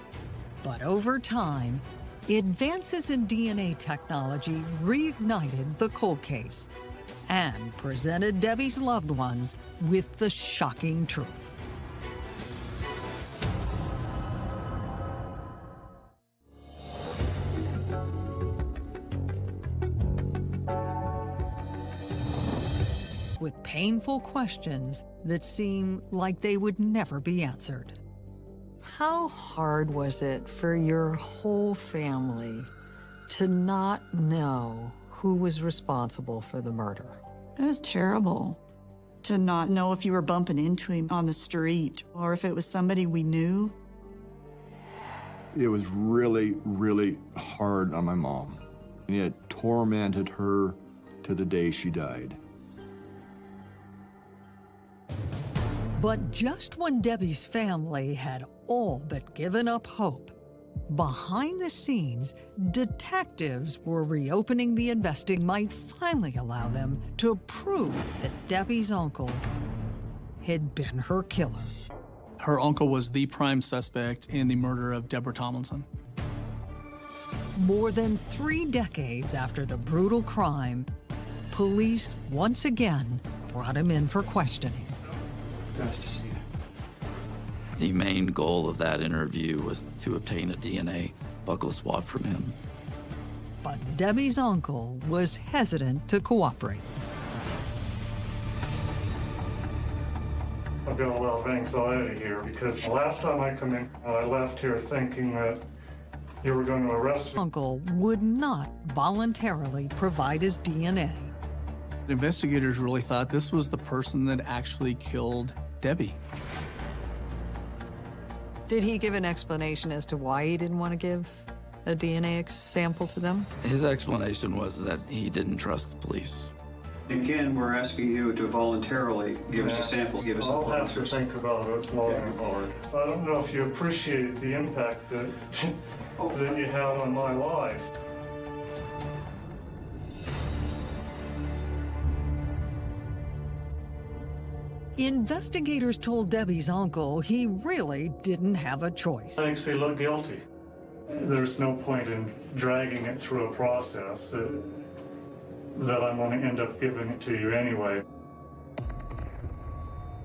Speaker 6: But over time, advances in DNA technology reignited the cold case and presented Debbie's loved ones with the shocking truth. with painful questions that seem like they would never be answered. How hard was it for your whole family to not know who was responsible for the murder?
Speaker 17: It was terrible to not know if you were bumping into him on the street or if it was somebody we knew.
Speaker 14: It was really, really hard on my mom. And it tormented her to the day she died.
Speaker 6: But just when Debbie's family had all but given up hope, behind the scenes, detectives were reopening the investigation might finally allow them to prove that Debbie's uncle had been her killer.
Speaker 16: Her uncle was the prime suspect in the murder of Deborah Tomlinson.
Speaker 6: More than three decades after the brutal crime, police once again brought him in for questioning.
Speaker 12: Nice to see you. The main goal of that interview was to obtain a DNA buccal swab from him.
Speaker 6: But Debbie's uncle was hesitant to cooperate.
Speaker 18: I've got a lot of anxiety here because the last time I come in, uh, I left here thinking that you were going to arrest me.
Speaker 6: Uncle would not voluntarily provide his DNA.
Speaker 16: Investigators really thought this was the person that actually killed Debbie.
Speaker 7: Did he give an explanation as to why he didn't want to give a DNA sample to them?
Speaker 12: His explanation was that he didn't trust the police.
Speaker 19: Again, we're asking you to voluntarily give us a sample, give us
Speaker 18: I'll
Speaker 19: a
Speaker 18: have to think about it long and hard. I don't know if you appreciate the impact that, [LAUGHS] that you had on my life.
Speaker 6: Investigators told Debbie's uncle he really didn't have a choice.
Speaker 18: Makes me look guilty. There's no point in dragging it through a process that, that I'm going to end up giving it to you anyway.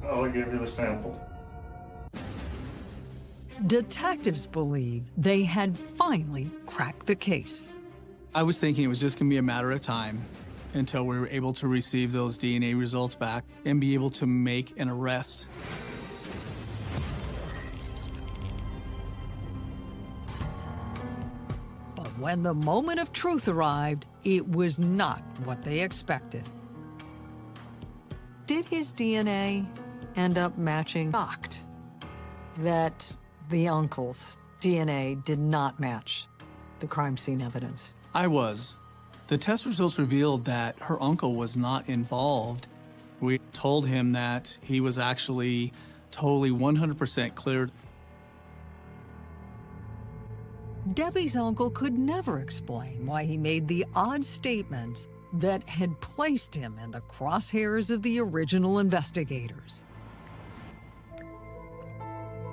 Speaker 18: I'll give you the sample.
Speaker 6: Detectives believe they had finally cracked the case.
Speaker 16: I was thinking it was just going to be a matter of time until we were able to receive those DNA results back and be able to make an arrest.
Speaker 6: But when the moment of truth arrived, it was not what they expected. Did his DNA end up matching? Shocked that the uncle's DNA did not match the crime scene evidence.
Speaker 16: I was. The test results revealed that her uncle was not involved. We told him that he was actually totally 100% cleared.
Speaker 6: Debbie's uncle could never explain why he made the odd statements that had placed him in the crosshairs of the original investigators.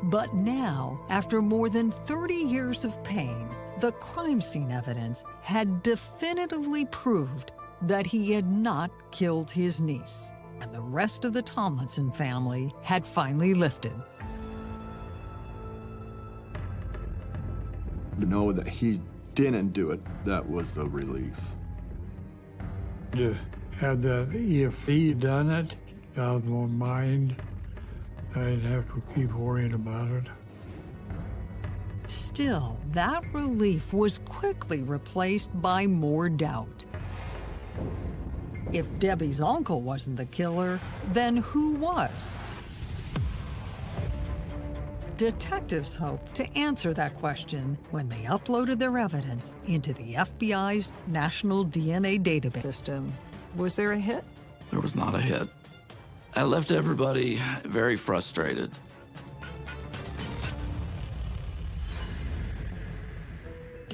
Speaker 6: But now, after more than 30 years of pain, the crime scene evidence had definitively proved that he had not killed his niece, and the rest of the Tomlinson family had finally lifted.
Speaker 14: To know that he didn't do it, that was a relief.
Speaker 15: To have that, if he'd done it, out of my mind, I'd have to keep worrying about it.
Speaker 6: Still, that relief was quickly replaced by more doubt. If Debbie's uncle wasn't the killer, then who was? Detectives hoped to answer that question when they uploaded their evidence into the FBI's National DNA Database system. Was there a hit?
Speaker 12: There was not a hit. I left everybody very frustrated.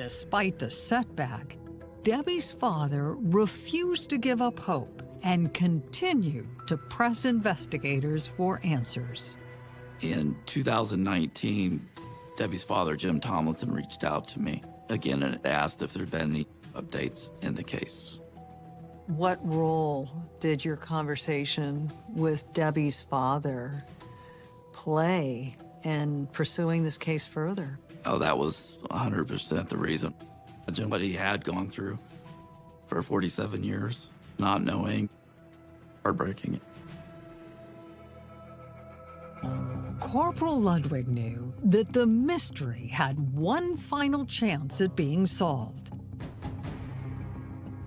Speaker 6: Despite the setback, Debbie's father refused to give up hope and continued to press investigators for answers.
Speaker 12: In 2019, Debbie's father, Jim Tomlinson, reached out to me again and asked if there'd been any updates in the case.
Speaker 7: What role did your conversation with Debbie's father play in pursuing this case further?
Speaker 12: Oh, that was 100% the reason. Imagine what he had gone through for 47 years, not knowing, heartbreaking.
Speaker 6: Corporal Ludwig knew that the mystery had one final chance at being solved.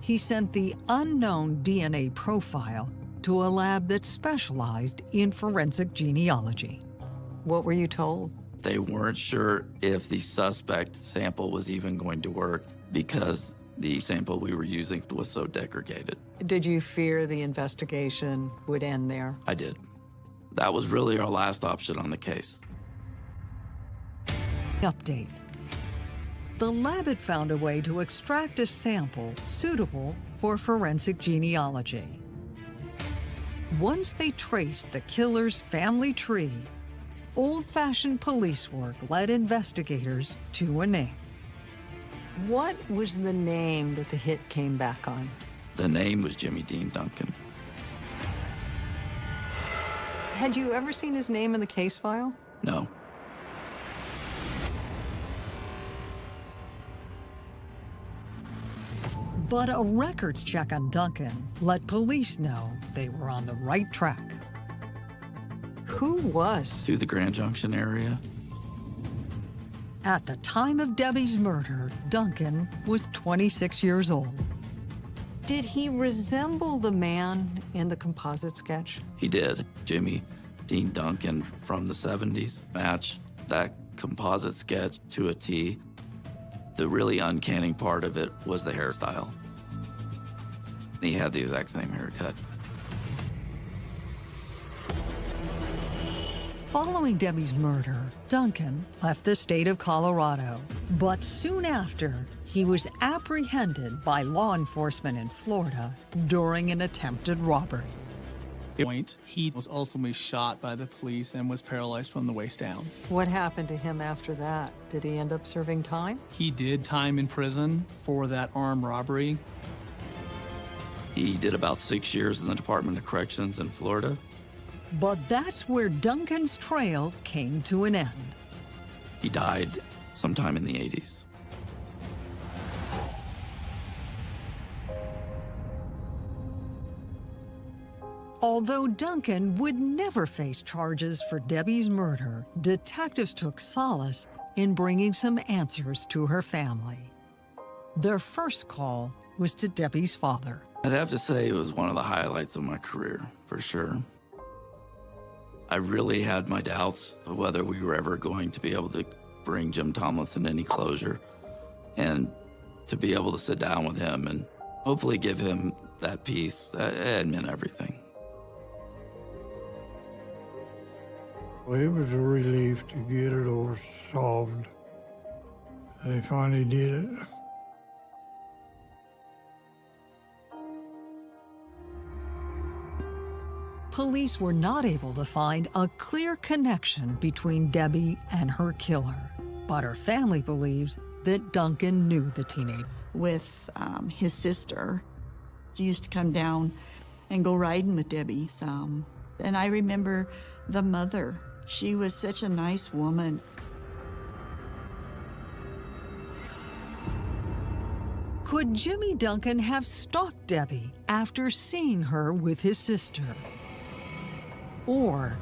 Speaker 6: He sent the unknown DNA profile to a lab that specialized in forensic genealogy.
Speaker 7: What were you told?
Speaker 12: They weren't sure if the suspect sample was even going to work because the sample we were using was so degraded.
Speaker 7: Did you fear the investigation would end there?
Speaker 12: I did. That was really our last option on the case.
Speaker 6: Update. The lab had found a way to extract a sample suitable for forensic genealogy. Once they traced the killer's family tree, old-fashioned police work led investigators to a name.
Speaker 7: What was the name that the hit came back on?
Speaker 12: The name was Jimmy Dean Duncan.
Speaker 7: Had you ever seen his name in the case file?
Speaker 12: No.
Speaker 6: But a records check on Duncan let police know they were on the right track.
Speaker 7: Who was?
Speaker 12: To the Grand Junction area.
Speaker 6: At the time of Debbie's murder, Duncan was 26 years old. Did he resemble the man in the composite sketch?
Speaker 12: He did. Jimmy Dean Duncan from the 70s matched that composite sketch to a T. The really uncanny part of it was the hairstyle. He had the exact same haircut.
Speaker 6: Following Debbie's murder, Duncan left the state of Colorado. But soon after, he was apprehended by law enforcement in Florida during an attempted robbery.
Speaker 16: point, he was ultimately shot by the police and was paralyzed from the waist down.
Speaker 7: What happened to him after that? Did he end up serving time?
Speaker 16: He did time in prison for that armed robbery.
Speaker 12: He did about six years in the Department of Corrections in Florida.
Speaker 6: But that's where Duncan's trail came to an end.
Speaker 12: He died sometime in the 80s.
Speaker 6: Although Duncan would never face charges for Debbie's murder, detectives took solace in bringing some answers to her family. Their first call was to Debbie's father.
Speaker 12: I'd have to say it was one of the highlights of my career, for sure. I really had my doubts of whether we were ever going to be able to bring Jim Tomlinson any closure. And to be able to sit down with him and hopefully give him that peace, that it meant everything.
Speaker 15: Well, it was a relief to get it all solved. They finally did it.
Speaker 6: Police were not able to find a clear connection between Debbie and her killer, but her family believes that Duncan knew the teenager.
Speaker 17: With um, his sister, she used to come down and go riding with Debbie some. And I remember the mother. She was such a nice woman.
Speaker 6: Could Jimmy Duncan have stalked Debbie after seeing her with his sister? Or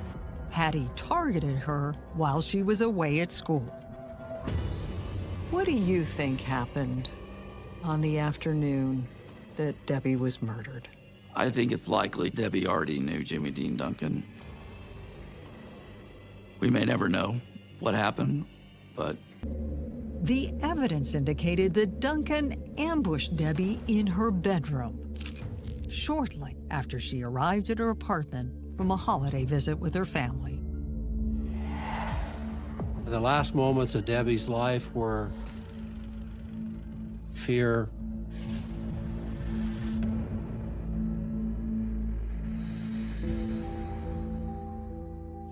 Speaker 6: had he targeted her while she was away at school?
Speaker 7: What do you think happened on the afternoon that Debbie was murdered?
Speaker 12: I think it's likely Debbie already knew Jimmy Dean Duncan. We may never know what happened, but
Speaker 6: The evidence indicated that Duncan ambushed Debbie in her bedroom shortly after she arrived at her apartment from a holiday visit with her family.
Speaker 13: The last moments of Debbie's life were fear,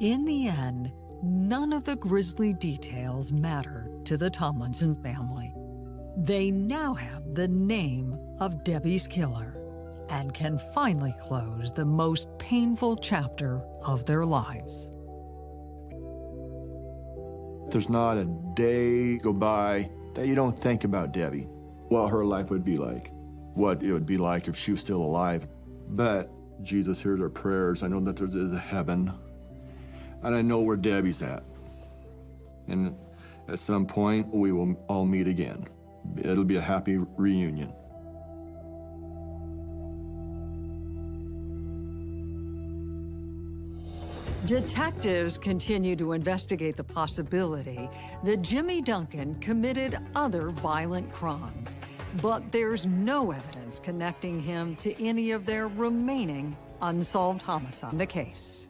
Speaker 6: In the end, none of the grisly details matter to the Tomlinson family. They now have the name of Debbie's killer and can finally close the most painful chapter of their lives.
Speaker 14: There's not a day go by that you don't think about Debbie, what her life would be like, what it would be like if she was still alive. But Jesus hears our prayers. I know that there is a heaven, and I know where Debbie's at. And at some point, we will all meet again. It'll be a happy reunion.
Speaker 6: Detectives continue to investigate the possibility that Jimmy Duncan committed other violent crimes, but there's no evidence connecting him to any of their remaining unsolved homicides in the case.